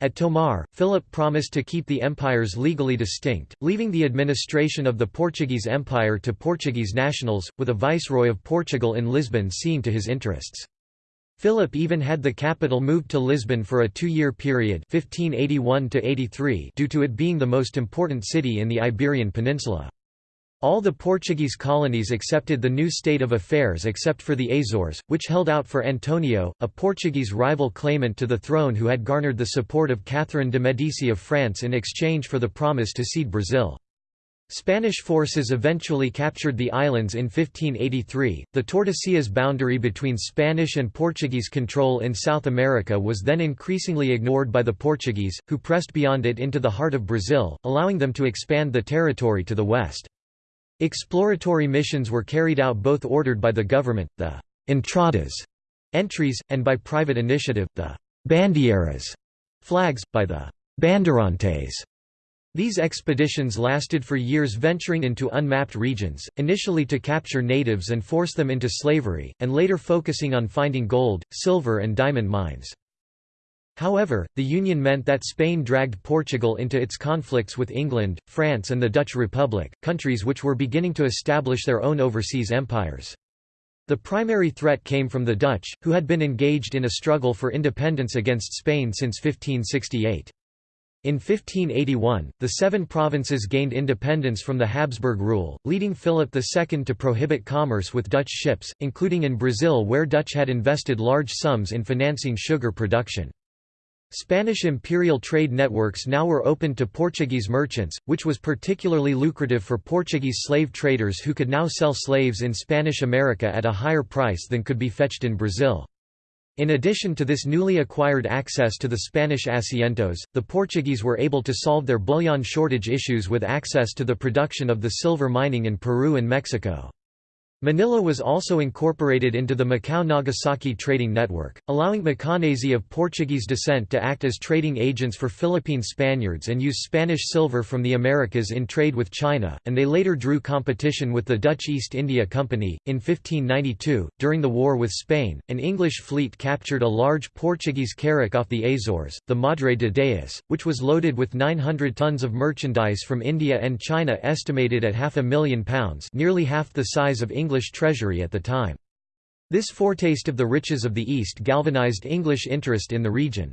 At Tomar, Philip promised to keep the empires legally distinct, leaving the administration of the Portuguese Empire to Portuguese nationals, with a viceroy of Portugal in Lisbon seeing to his interests. Philip even had the capital moved to Lisbon for a two-year period 1581 due to it being the most important city in the Iberian Peninsula. All the Portuguese colonies accepted the new state of affairs except for the Azores, which held out for Antonio, a Portuguese rival claimant to the throne who had garnered the support of Catherine de Medici of France in exchange for the promise to cede Brazil. Spanish forces eventually captured the islands in 1583. The Tordesillas boundary between Spanish and Portuguese control in South America was then increasingly ignored by the Portuguese, who pressed beyond it into the heart of Brazil, allowing them to expand the territory to the west. Exploratory missions were carried out both ordered by the government, the entradas entries, and by private initiative, the bandeiras flags, by the bandeirantes. These expeditions lasted for years venturing into unmapped regions, initially to capture natives and force them into slavery, and later focusing on finding gold, silver and diamond mines. However, the union meant that Spain dragged Portugal into its conflicts with England, France and the Dutch Republic, countries which were beginning to establish their own overseas empires. The primary threat came from the Dutch, who had been engaged in a struggle for independence against Spain since 1568. In 1581, the seven provinces gained independence from the Habsburg rule, leading Philip II to prohibit commerce with Dutch ships, including in Brazil where Dutch had invested large sums in financing sugar production. Spanish imperial trade networks now were open to Portuguese merchants, which was particularly lucrative for Portuguese slave traders who could now sell slaves in Spanish America at a higher price than could be fetched in Brazil. In addition to this newly acquired access to the Spanish asientos, the Portuguese were able to solve their bullion shortage issues with access to the production of the silver mining in Peru and Mexico. Manila was also incorporated into the Macau-Nagasaki trading network, allowing Macanese of Portuguese descent to act as trading agents for Philippine Spaniards and use Spanish silver from the Americas in trade with China, and they later drew competition with the Dutch East India Company. In 1592, during the war with Spain, an English fleet captured a large Portuguese carrack off the Azores, the Madre de Deus, which was loaded with 900 tons of merchandise from India and China estimated at half a million pounds nearly half the size of English English treasury at the time. This foretaste of the riches of the East galvanized English interest in the region.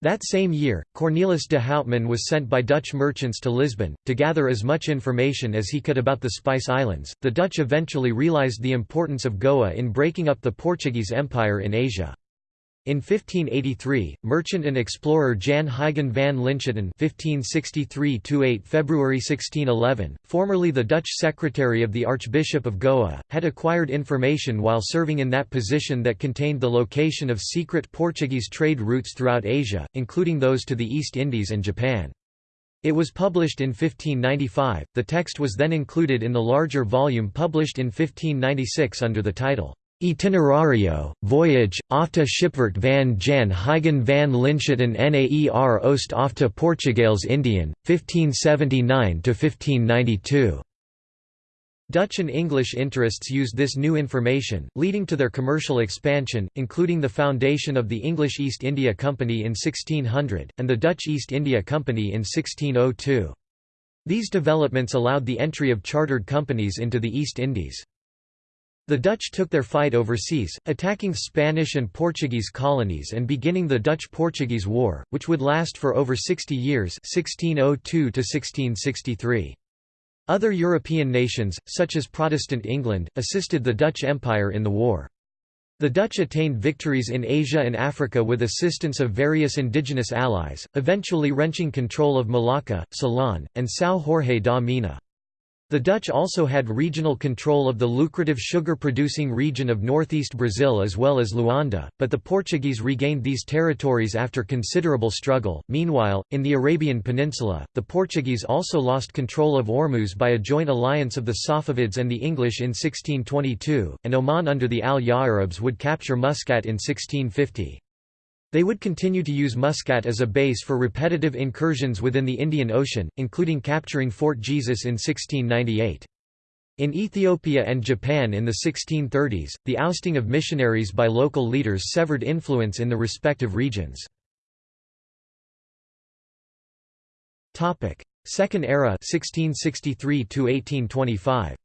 That same year, Cornelis de Houtman was sent by Dutch merchants to Lisbon, to gather as much information as he could about the Spice Islands. The Dutch eventually realized the importance of Goa in breaking up the Portuguese Empire in Asia. In 1583, merchant and explorer Jan Huygen van Linschoten (1563–8 February 1611), formerly the Dutch secretary of the Archbishop of Goa, had acquired information while serving in that position that contained the location of secret Portuguese trade routes throughout Asia, including those to the East Indies and Japan. It was published in 1595. The text was then included in the larger volume published in 1596 under the title Itinerario, voyage, afta Schipvaart van Jan Huygen van Linschoten Naer Oost afta Portugaels Indien, 1579–1592. Dutch and English interests used this new information, leading to their commercial expansion, including the foundation of the English East India Company in 1600, and the Dutch East India Company in 1602. These developments allowed the entry of chartered companies into the East Indies. The Dutch took their fight overseas, attacking Spanish and Portuguese colonies and beginning the Dutch-Portuguese War, which would last for over 60 years 1602 1663. Other European nations, such as Protestant England, assisted the Dutch Empire in the war. The Dutch attained victories in Asia and Africa with assistance of various indigenous allies, eventually wrenching control of Malacca, Ceylon, and São Jorge da Mina. The Dutch also had regional control of the lucrative sugar-producing region of northeast Brazil as well as Luanda, but the Portuguese regained these territories after considerable struggle. Meanwhile, in the Arabian Peninsula, the Portuguese also lost control of Ormuz by a joint alliance of the Safavids and the English in 1622, and Oman under the Al Arabs would capture Muscat in 1650. They would continue to use Muscat as a base for repetitive incursions within the Indian Ocean, including capturing Fort Jesus in 1698. In Ethiopia and Japan in the 1630s, the ousting of missionaries by local leaders severed influence in the respective regions. Second era 1663 1825.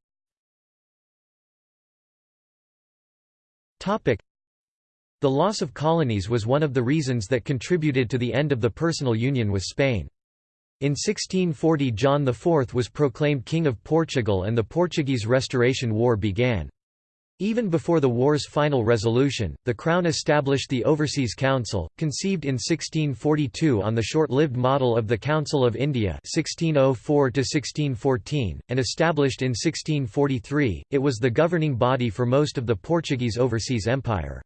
The loss of colonies was one of the reasons that contributed to the end of the personal union with Spain. In 1640 John IV was proclaimed King of Portugal and the Portuguese Restoration War began. Even before the war's final resolution, the Crown established the Overseas Council, conceived in 1642 on the short-lived model of the Council of India 1604 and established in 1643, it was the governing body for most of the Portuguese overseas empire.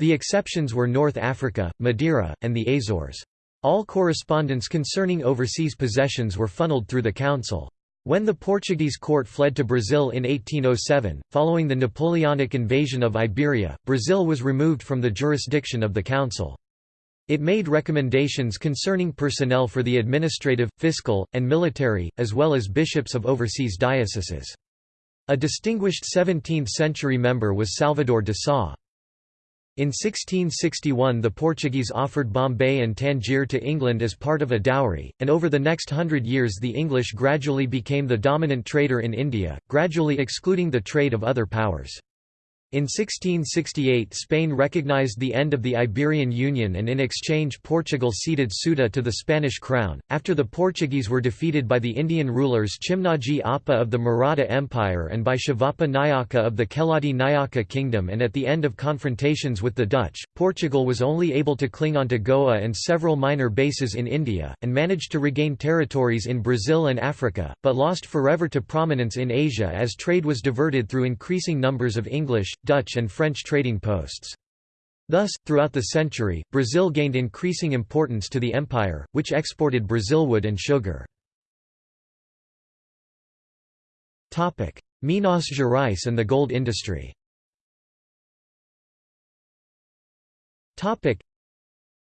The exceptions were North Africa, Madeira, and the Azores. All correspondence concerning overseas possessions were funneled through the council. When the Portuguese court fled to Brazil in 1807, following the Napoleonic invasion of Iberia, Brazil was removed from the jurisdiction of the council. It made recommendations concerning personnel for the administrative, fiscal, and military, as well as bishops of overseas dioceses. A distinguished 17th-century member was Salvador de Sá. In 1661 the Portuguese offered Bombay and Tangier to England as part of a dowry, and over the next hundred years the English gradually became the dominant trader in India, gradually excluding the trade of other powers. In 1668 Spain recognized the end of the Iberian Union and in exchange Portugal ceded Ceuta to the Spanish crown. After the Portuguese were defeated by the Indian rulers Chimaji Appa of the Maratha Empire and by Shivappa Nayaka of the Keladi Nayaka kingdom and at the end of confrontations with the Dutch, Portugal was only able to cling on to Goa and several minor bases in India, and managed to regain territories in Brazil and Africa, but lost forever to prominence in Asia as trade was diverted through increasing numbers of English, Dutch and French trading posts. Thus, throughout the century, Brazil gained increasing importance to the empire, which exported Brazilwood and sugar. Minas Gerais and the gold industry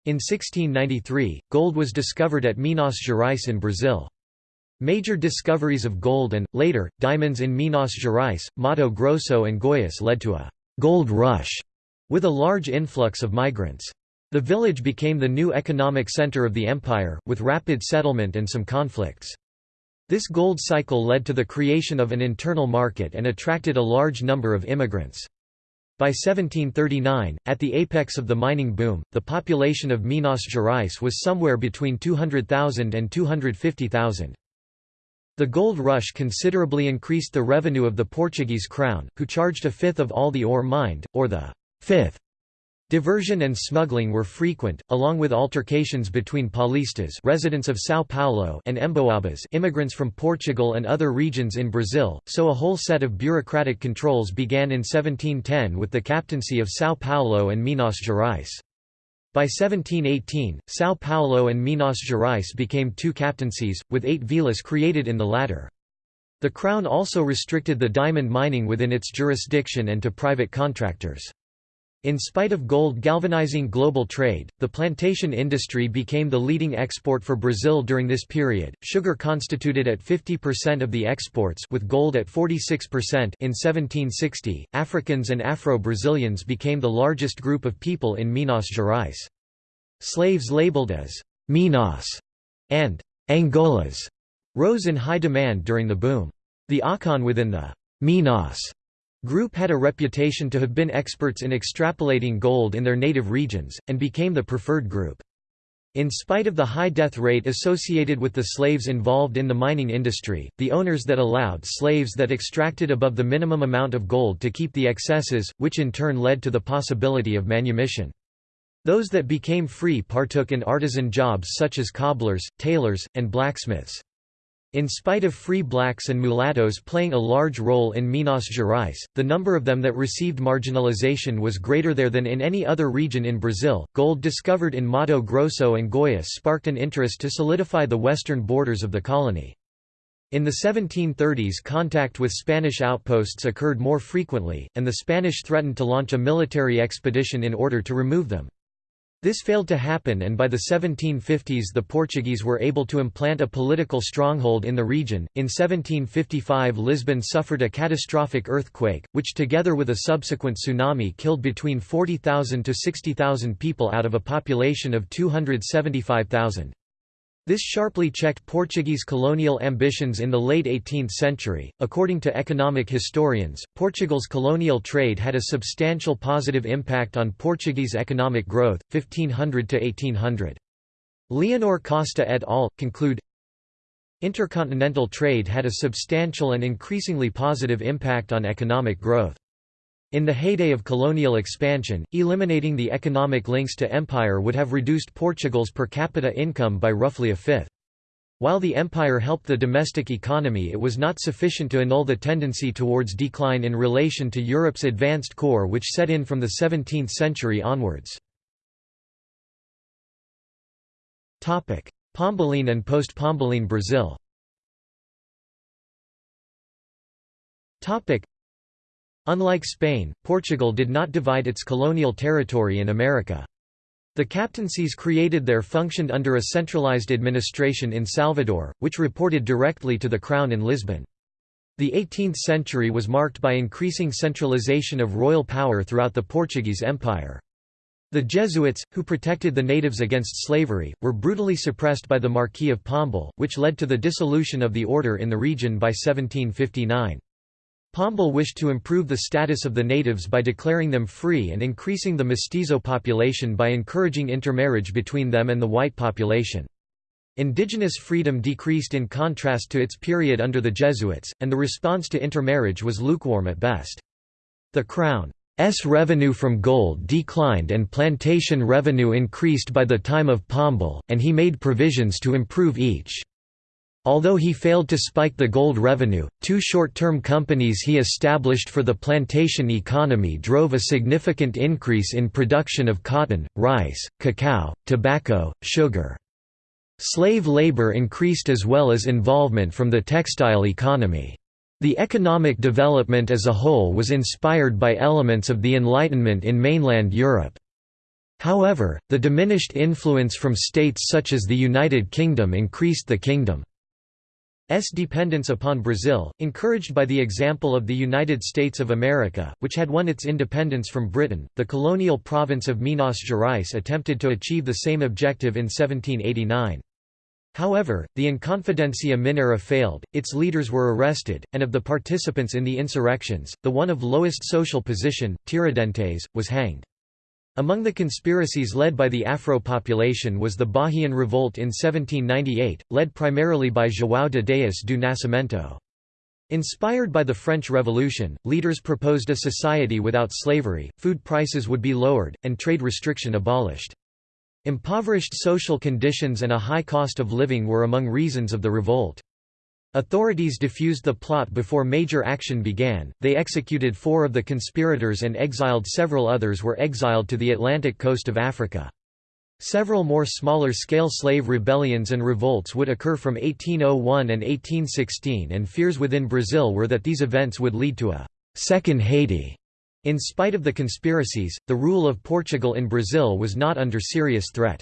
in 1693, gold was discovered at Minas Gerais in Brazil. Major discoveries of gold and, later, diamonds in Minas Gerais, Mato Grosso and Goiás led to a «gold rush» with a large influx of migrants. The village became the new economic center of the empire, with rapid settlement and some conflicts. This gold cycle led to the creation of an internal market and attracted a large number of immigrants. By 1739, at the apex of the mining boom, the population of Minas Gerais was somewhere between 200,000 and 250,000. The gold rush considerably increased the revenue of the Portuguese crown, who charged a fifth of all the ore mined, or the fifth. Diversion and smuggling were frequent, along with altercations between Paulistas residents of São Paulo and Emboabas immigrants from Portugal and other regions in Brazil, so a whole set of bureaucratic controls began in 1710 with the captaincy of São Paulo and Minas Gerais. By 1718, São Paulo and Minas Gerais became two captaincies, with eight vilas created in the latter. The Crown also restricted the diamond mining within its jurisdiction and to private contractors. In spite of gold galvanizing global trade, the plantation industry became the leading export for Brazil during this period. Sugar constituted at 50% of the exports with gold at 46% in 1760. Africans and Afro-Brazilians became the largest group of people in Minas Gerais. Slaves labeled as Minas and Angolas rose in high demand during the boom. The Akan within the Minas group had a reputation to have been experts in extrapolating gold in their native regions, and became the preferred group. In spite of the high death rate associated with the slaves involved in the mining industry, the owners that allowed slaves that extracted above the minimum amount of gold to keep the excesses, which in turn led to the possibility of manumission. Those that became free partook in artisan jobs such as cobblers, tailors, and blacksmiths. In spite of free blacks and mulattoes playing a large role in Minas Gerais, the number of them that received marginalization was greater there than in any other region in Brazil. Gold discovered in Mato Grosso and Goiás sparked an interest to solidify the western borders of the colony. In the 1730s contact with Spanish outposts occurred more frequently, and the Spanish threatened to launch a military expedition in order to remove them. This failed to happen and by the 1750s the Portuguese were able to implant a political stronghold in the region. In 1755 Lisbon suffered a catastrophic earthquake, which together with a subsequent tsunami killed between 40,000 to 60,000 people out of a population of 275,000. This sharply checked Portuguese colonial ambitions in the late 18th century. According to economic historians, Portugal's colonial trade had a substantial positive impact on Portuguese economic growth, 1500 to 1800. Leonor Costa et al. conclude Intercontinental trade had a substantial and increasingly positive impact on economic growth. In the heyday of colonial expansion, eliminating the economic links to empire would have reduced Portugal's per capita income by roughly a fifth. While the empire helped the domestic economy it was not sufficient to annul the tendency towards decline in relation to Europe's advanced core which set in from the 17th century onwards. Pombaline and post-Pombaline Brazil Unlike Spain, Portugal did not divide its colonial territory in America. The captaincies created there functioned under a centralized administration in Salvador, which reported directly to the Crown in Lisbon. The 18th century was marked by increasing centralization of royal power throughout the Portuguese Empire. The Jesuits, who protected the natives against slavery, were brutally suppressed by the Marquis of Pombal, which led to the dissolution of the order in the region by 1759. Pombal wished to improve the status of the natives by declaring them free and increasing the mestizo population by encouraging intermarriage between them and the white population. Indigenous freedom decreased in contrast to its period under the Jesuits, and the response to intermarriage was lukewarm at best. The Crown's revenue from gold declined and plantation revenue increased by the time of Pombal, and he made provisions to improve each. Although he failed to spike the gold revenue, two short-term companies he established for the plantation economy drove a significant increase in production of cotton, rice, cacao, tobacco, sugar. Slave labor increased as well as involvement from the textile economy. The economic development as a whole was inspired by elements of the Enlightenment in mainland Europe. However, the diminished influence from states such as the United Kingdom increased the kingdom. S dependence upon Brazil, encouraged by the example of the United States of America, which had won its independence from Britain, the colonial province of Minas Gerais attempted to achieve the same objective in 1789. However, the Inconfidencia Mineira failed, its leaders were arrested, and of the participants in the insurrections, the one of lowest social position, Tiradentes, was hanged. Among the conspiracies led by the Afro population was the Bahian Revolt in 1798, led primarily by João de Deus do Nascimento. Inspired by the French Revolution, leaders proposed a society without slavery, food prices would be lowered, and trade restriction abolished. Impoverished social conditions and a high cost of living were among reasons of the revolt. Authorities diffused the plot before major action began, they executed four of the conspirators and exiled several others were exiled to the Atlantic coast of Africa. Several more smaller-scale slave rebellions and revolts would occur from 1801 and 1816 and fears within Brazil were that these events would lead to a second Haiti». In spite of the conspiracies, the rule of Portugal in Brazil was not under serious threat.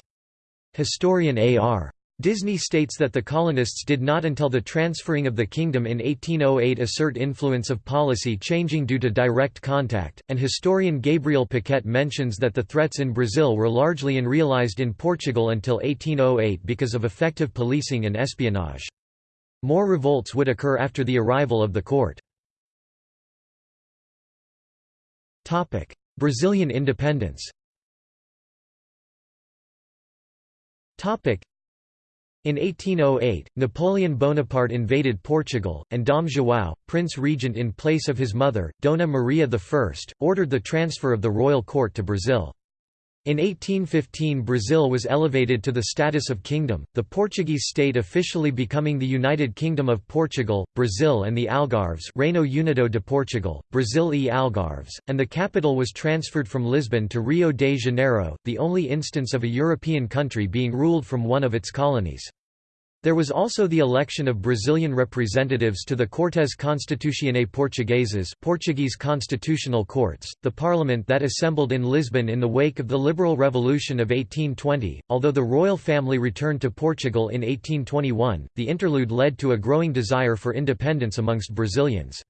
Historian A.R. Disney states that the colonists did not until the transferring of the kingdom in 1808 assert influence of policy changing due to direct contact, and historian Gabriel Paquette mentions that the threats in Brazil were largely unrealized in Portugal until 1808 because of effective policing and espionage. More revolts would occur after the arrival of the court. Brazilian independence in 1808, Napoleon Bonaparte invaded Portugal, and Dom João, prince regent in place of his mother, Dona Maria I, ordered the transfer of the royal court to Brazil. In 1815 Brazil was elevated to the status of kingdom, the Portuguese state officially becoming the United Kingdom of Portugal, Brazil and the Algarves Reino Unido de Portugal, Brazil e Algarves, and the capital was transferred from Lisbon to Rio de Janeiro, the only instance of a European country being ruled from one of its colonies. There was also the election of Brazilian representatives to the Cortes Constitucionais Portugueses Portuguese constitutional courts, the parliament that assembled in Lisbon in the wake of the Liberal Revolution of 1820. Although the royal family returned to Portugal in 1821, the interlude led to a growing desire for independence amongst Brazilians.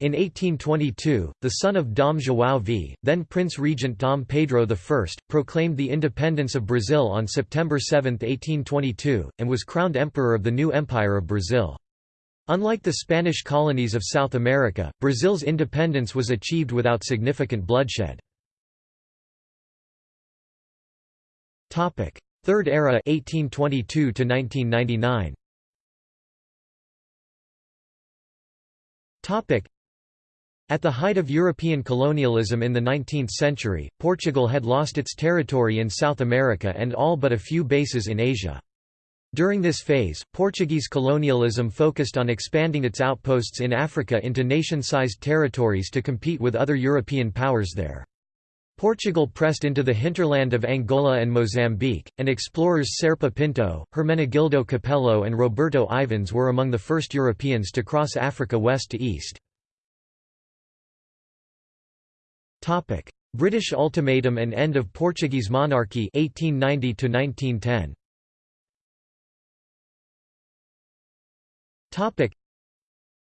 In 1822, the son of Dom João V, then Prince Regent Dom Pedro I, proclaimed the independence of Brazil on September 7, 1822, and was crowned Emperor of the new Empire of Brazil. Unlike the Spanish colonies of South America, Brazil's independence was achieved without significant bloodshed. Third Era 1822 1999. At the height of European colonialism in the 19th century, Portugal had lost its territory in South America and all but a few bases in Asia. During this phase, Portuguese colonialism focused on expanding its outposts in Africa into nation-sized territories to compete with other European powers there. Portugal pressed into the hinterland of Angola and Mozambique, and explorers Serpa Pinto, Hermenegildo Capello and Roberto Ivens were among the first Europeans to cross Africa west to east. Topic: British ultimatum and end of Portuguese monarchy 1890 to 1910. Topic: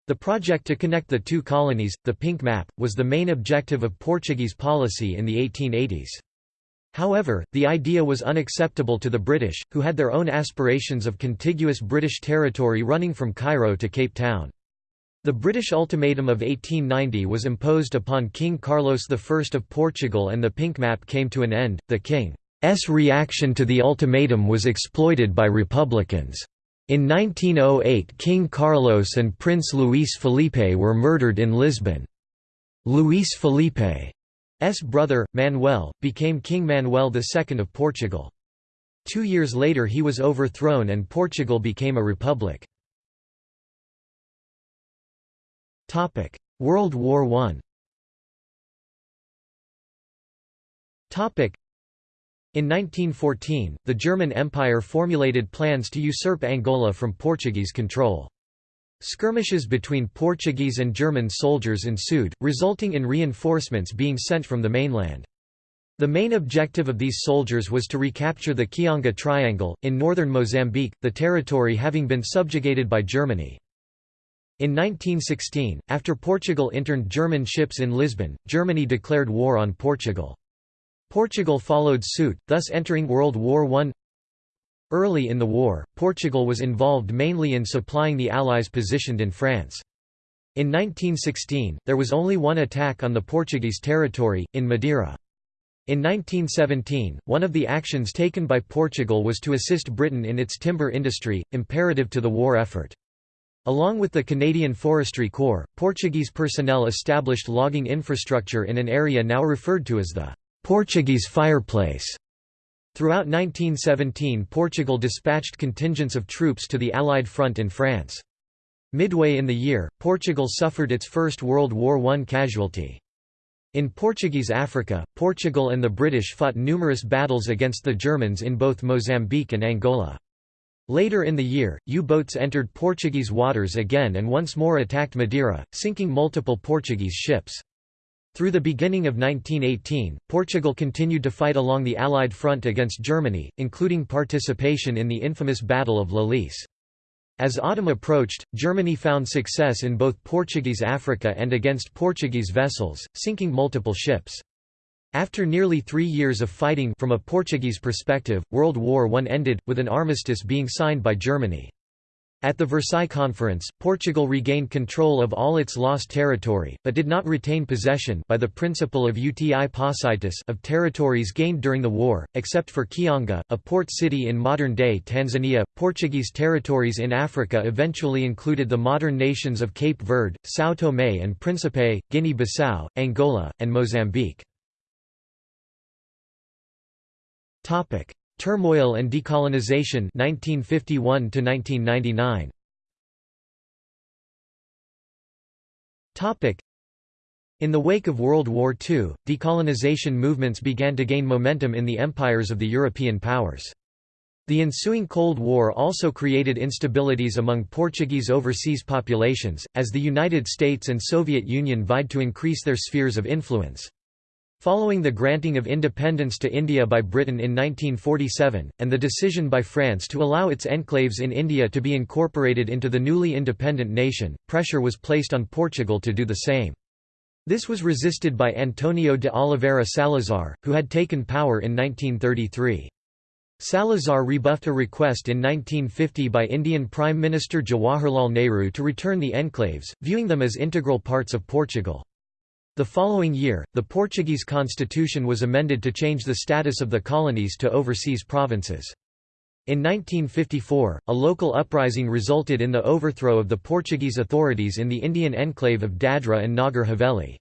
The project to connect the two colonies, the Pink Map, was the main objective of Portuguese policy in the 1880s. However, the idea was unacceptable to the British, who had their own aspirations of contiguous British territory running from Cairo to Cape Town. The British ultimatum of 1890 was imposed upon King Carlos I of Portugal and the pink map came to an end. The king's reaction to the ultimatum was exploited by Republicans. In 1908 King Carlos and Prince Luís Felipe were murdered in Lisbon. Luís Felipe's brother, Manuel, became King Manuel II of Portugal. Two years later he was overthrown and Portugal became a republic. World War I in 1914, the German Empire formulated plans to usurp Angola from Portuguese control. Skirmishes between Portuguese and German soldiers ensued, resulting in reinforcements being sent from the mainland. The main objective of these soldiers was to recapture the Kionga Triangle, in northern Mozambique, the territory having been subjugated by Germany. In 1916, after Portugal interned German ships in Lisbon, Germany declared war on Portugal. Portugal followed suit, thus entering World War I. Early in the war, Portugal was involved mainly in supplying the Allies positioned in France. In 1916, there was only one attack on the Portuguese territory, in Madeira. In 1917, one of the actions taken by Portugal was to assist Britain in its timber industry, imperative to the war effort. Along with the Canadian Forestry Corps, Portuguese personnel established logging infrastructure in an area now referred to as the Portuguese fireplace. Throughout 1917 Portugal dispatched contingents of troops to the Allied front in France. Midway in the year, Portugal suffered its First World War I casualty. In Portuguese Africa, Portugal and the British fought numerous battles against the Germans in both Mozambique and Angola. Later in the year, U-boats entered Portuguese waters again and once more attacked Madeira, sinking multiple Portuguese ships. Through the beginning of 1918, Portugal continued to fight along the Allied front against Germany, including participation in the infamous Battle of La Lys. As autumn approached, Germany found success in both Portuguese Africa and against Portuguese vessels, sinking multiple ships. After nearly three years of fighting from a Portuguese perspective, World War I ended, with an armistice being signed by Germany. At the Versailles Conference, Portugal regained control of all its lost territory, but did not retain possession by the principle of uti possidetis of territories gained during the war, except for Kionga, a port city in modern-day Tanzania. Portuguese territories in Africa eventually included the modern nations of Cape Verde, São Tomé and Príncipe, Guinea-Bissau, Angola, and Mozambique. Topic: Turmoil and decolonization 1951 to 1999. Topic: In the wake of World War II, decolonization movements began to gain momentum in the empires of the European powers. The ensuing Cold War also created instabilities among Portuguese overseas populations, as the United States and Soviet Union vied to increase their spheres of influence. Following the granting of independence to India by Britain in 1947, and the decision by France to allow its enclaves in India to be incorporated into the newly independent nation, pressure was placed on Portugal to do the same. This was resisted by Antonio de Oliveira Salazar, who had taken power in 1933. Salazar rebuffed a request in 1950 by Indian Prime Minister Jawaharlal Nehru to return the enclaves, viewing them as integral parts of Portugal. The following year, the Portuguese constitution was amended to change the status of the colonies to overseas provinces. In 1954, a local uprising resulted in the overthrow of the Portuguese authorities in the Indian enclave of Dadra and Nagar Haveli.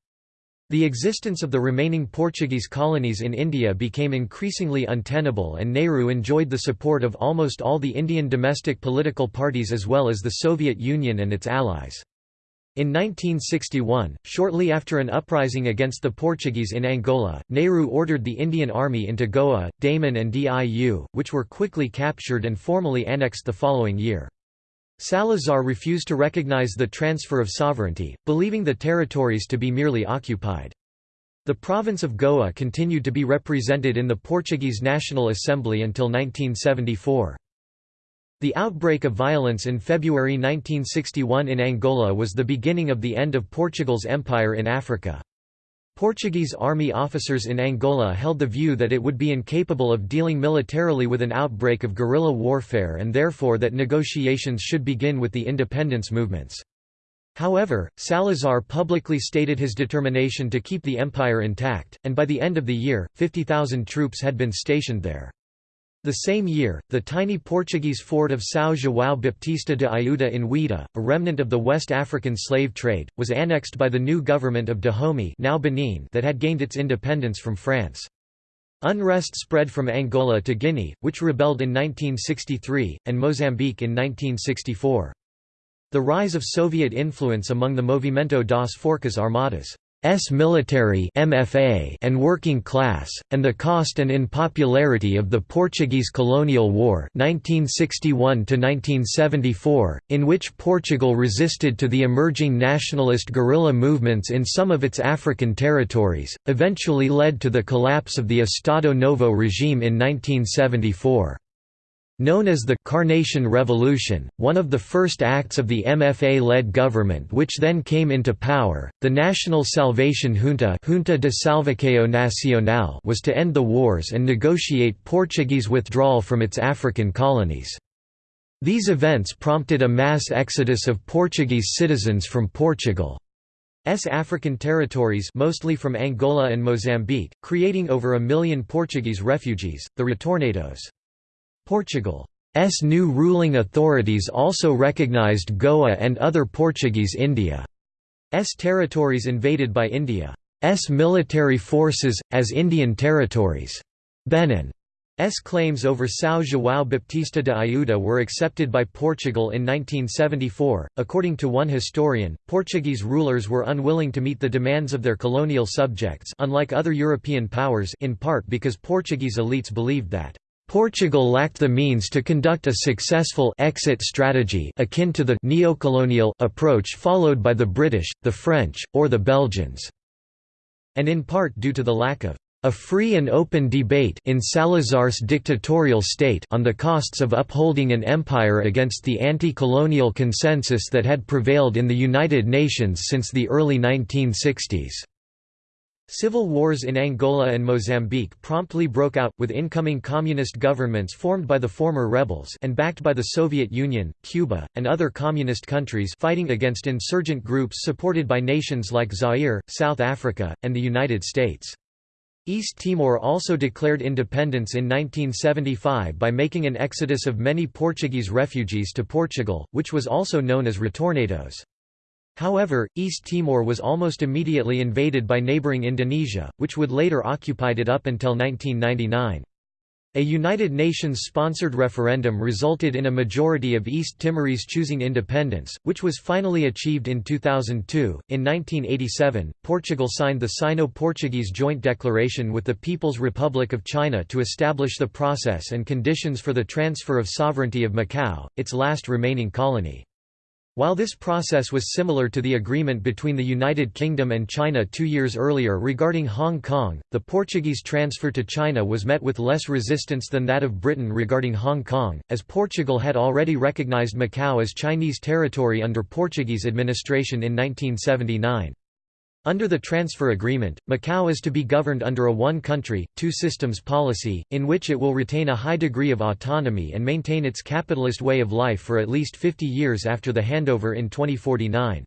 The existence of the remaining Portuguese colonies in India became increasingly untenable and Nehru enjoyed the support of almost all the Indian domestic political parties as well as the Soviet Union and its allies. In 1961, shortly after an uprising against the Portuguese in Angola, Nehru ordered the Indian Army into Goa, Daman and Diu, which were quickly captured and formally annexed the following year. Salazar refused to recognize the transfer of sovereignty, believing the territories to be merely occupied. The province of Goa continued to be represented in the Portuguese National Assembly until 1974. The outbreak of violence in February 1961 in Angola was the beginning of the end of Portugal's empire in Africa. Portuguese army officers in Angola held the view that it would be incapable of dealing militarily with an outbreak of guerrilla warfare and therefore that negotiations should begin with the independence movements. However, Salazar publicly stated his determination to keep the empire intact, and by the end of the year, 50,000 troops had been stationed there. The same year, the tiny Portuguese fort of São João Baptista de Ayuda in Ouidah, a remnant of the West African slave trade, was annexed by the new government of Dahomey now Benin that had gained its independence from France. Unrest spread from Angola to Guinea, which rebelled in 1963, and Mozambique in 1964. The rise of Soviet influence among the Movimento das Forças Armadas S military MFA and working class, and the cost and unpopularity of the Portuguese colonial war 1961 in which Portugal resisted to the emerging nationalist guerrilla movements in some of its African territories, eventually led to the collapse of the Estado Novo regime in 1974. Known as the Carnation Revolution, one of the first acts of the MFA-led government which then came into power, the National Salvation Junta, Junta de Salvação Nacional was to end the wars and negotiate Portuguese withdrawal from its African colonies. These events prompted a mass exodus of Portuguese citizens from Portugal's African territories mostly from Angola and Mozambique, creating over a million Portuguese refugees, the retornados. Portugal's new ruling authorities also recognized Goa and other Portuguese India's territories invaded by India's military forces, as Indian territories. Benin's claims over São João Baptista de Ayuda were accepted by Portugal in 1974. According to one historian, Portuguese rulers were unwilling to meet the demands of their colonial subjects unlike other European powers in part because Portuguese elites believed that Portugal lacked the means to conduct a successful exit strategy akin to the neocolonial approach followed by the British, the French, or the Belgians, and in part due to the lack of a free and open debate in Salazar's dictatorial state on the costs of upholding an empire against the anti-colonial consensus that had prevailed in the United Nations since the early 1960s. Civil wars in Angola and Mozambique promptly broke out, with incoming communist governments formed by the former rebels and backed by the Soviet Union, Cuba, and other communist countries fighting against insurgent groups supported by nations like Zaire, South Africa, and the United States. East Timor also declared independence in 1975 by making an exodus of many Portuguese refugees to Portugal, which was also known as retornados. However, East Timor was almost immediately invaded by neighboring Indonesia, which would later occupy it up until 1999. A United Nations-sponsored referendum resulted in a majority of East Timorese choosing independence, which was finally achieved in 2002. In 1987, Portugal signed the Sino-Portuguese Joint Declaration with the People's Republic of China to establish the process and conditions for the transfer of sovereignty of Macau, its last remaining colony. While this process was similar to the agreement between the United Kingdom and China two years earlier regarding Hong Kong, the Portuguese transfer to China was met with less resistance than that of Britain regarding Hong Kong, as Portugal had already recognized Macau as Chinese territory under Portuguese administration in 1979. Under the transfer agreement, Macau is to be governed under a one-country, two-systems policy, in which it will retain a high degree of autonomy and maintain its capitalist way of life for at least 50 years after the handover in 2049.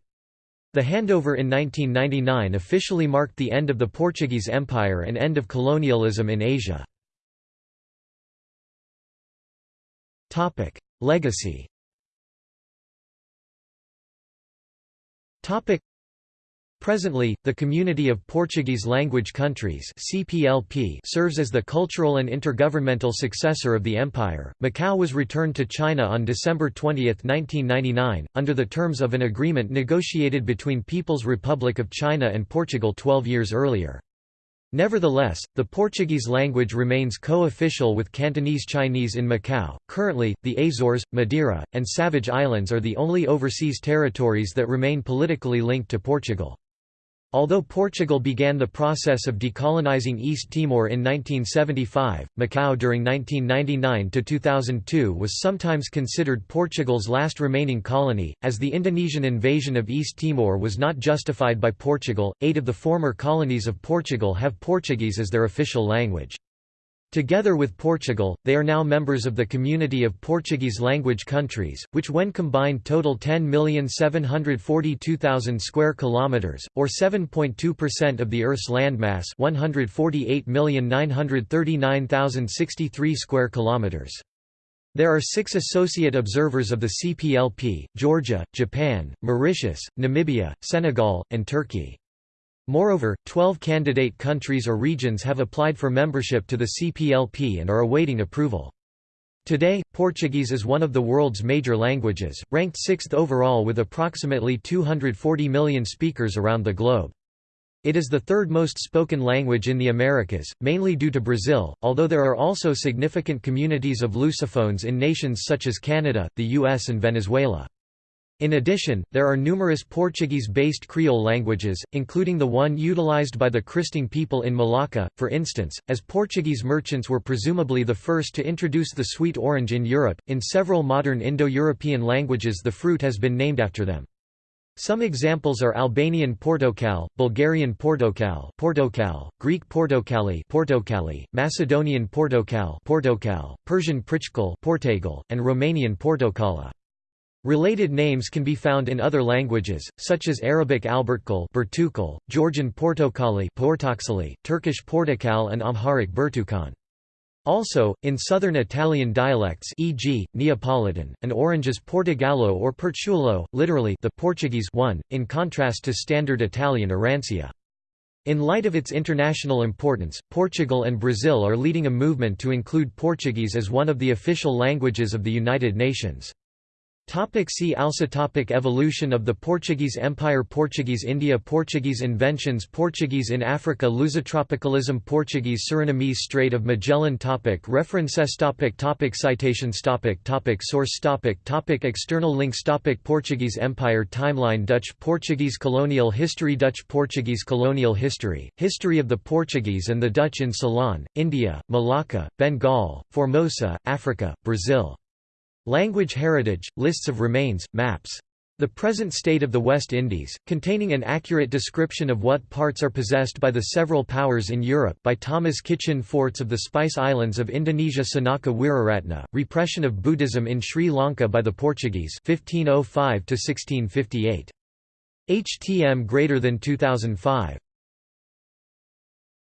The handover in 1999 officially marked the end of the Portuguese Empire and end of colonialism in Asia. Legacy Presently, the Community of Portuguese-Language Countries (CPLP) serves as the cultural and intergovernmental successor of the empire. Macau was returned to China on December 20, 1999, under the terms of an agreement negotiated between People's Republic of China and Portugal 12 years earlier. Nevertheless, the Portuguese language remains co-official with Cantonese Chinese in Macau. Currently, the Azores, Madeira, and Savage Islands are the only overseas territories that remain politically linked to Portugal. Although Portugal began the process of decolonizing East Timor in 1975, Macau during 1999–2002 was sometimes considered Portugal's last remaining colony, as the Indonesian invasion of East Timor was not justified by Portugal. Eight of the former colonies of Portugal have Portuguese as their official language. Together with Portugal, they are now members of the Community of Portuguese-language countries, which when combined total 10,742,000 square kilometers, or 7.2% of the Earth's landmass 148,939,063 square kilometers. There are six associate observers of the CPLP, Georgia, Japan, Mauritius, Namibia, Senegal, and Turkey. Moreover, 12 candidate countries or regions have applied for membership to the CPLP and are awaiting approval. Today, Portuguese is one of the world's major languages, ranked sixth overall with approximately 240 million speakers around the globe. It is the third most spoken language in the Americas, mainly due to Brazil, although there are also significant communities of Lusophones in nations such as Canada, the US and Venezuela. In addition, there are numerous Portuguese-based Creole languages, including the one utilized by the Kristang people in Malacca, for instance, as Portuguese merchants were presumably the first to introduce the sweet orange in Europe. In several modern Indo-European languages the fruit has been named after them. Some examples are Albanian Portokal, Bulgarian Portokal, Portokal, Greek Portokali, Portokali, Macedonian Portokal, Portokal, Persian Prichkal, Portagal, and Romanian Portokala. Related names can be found in other languages, such as Arabic Albertkal Bertukal, Georgian Portokali Portoxali, Turkish Portakal and Amharic Bertukan. Also, in southern Italian dialects e.g., Neapolitan, an orange is Portogallo or Porciullo, literally the Portuguese one, in contrast to standard Italian Arancia. In light of its international importance, Portugal and Brazil are leading a movement to include Portuguese as one of the official languages of the United Nations. Topic see also topic Evolution of the Portuguese Empire Portuguese India Portuguese inventions Portuguese in Africa Lusotropicalism Portuguese Surinamese Strait of Magellan topic References topic topic Citations topic topic Source topic topic External links topic Portuguese Empire Timeline Dutch Portuguese Colonial History Dutch Portuguese Colonial History, History of the Portuguese and the Dutch in Ceylon, India, Malacca, Bengal, Formosa, Africa, Brazil Language heritage, lists of remains, maps. The present state of the West Indies, containing an accurate description of what parts are possessed by the several powers in Europe by Thomas Kitchin Forts of the Spice Islands of Indonesia Senaka Weeraratna, Repression of Buddhism in Sri Lanka by the Portuguese 1505 -1658. HTM greater than 2005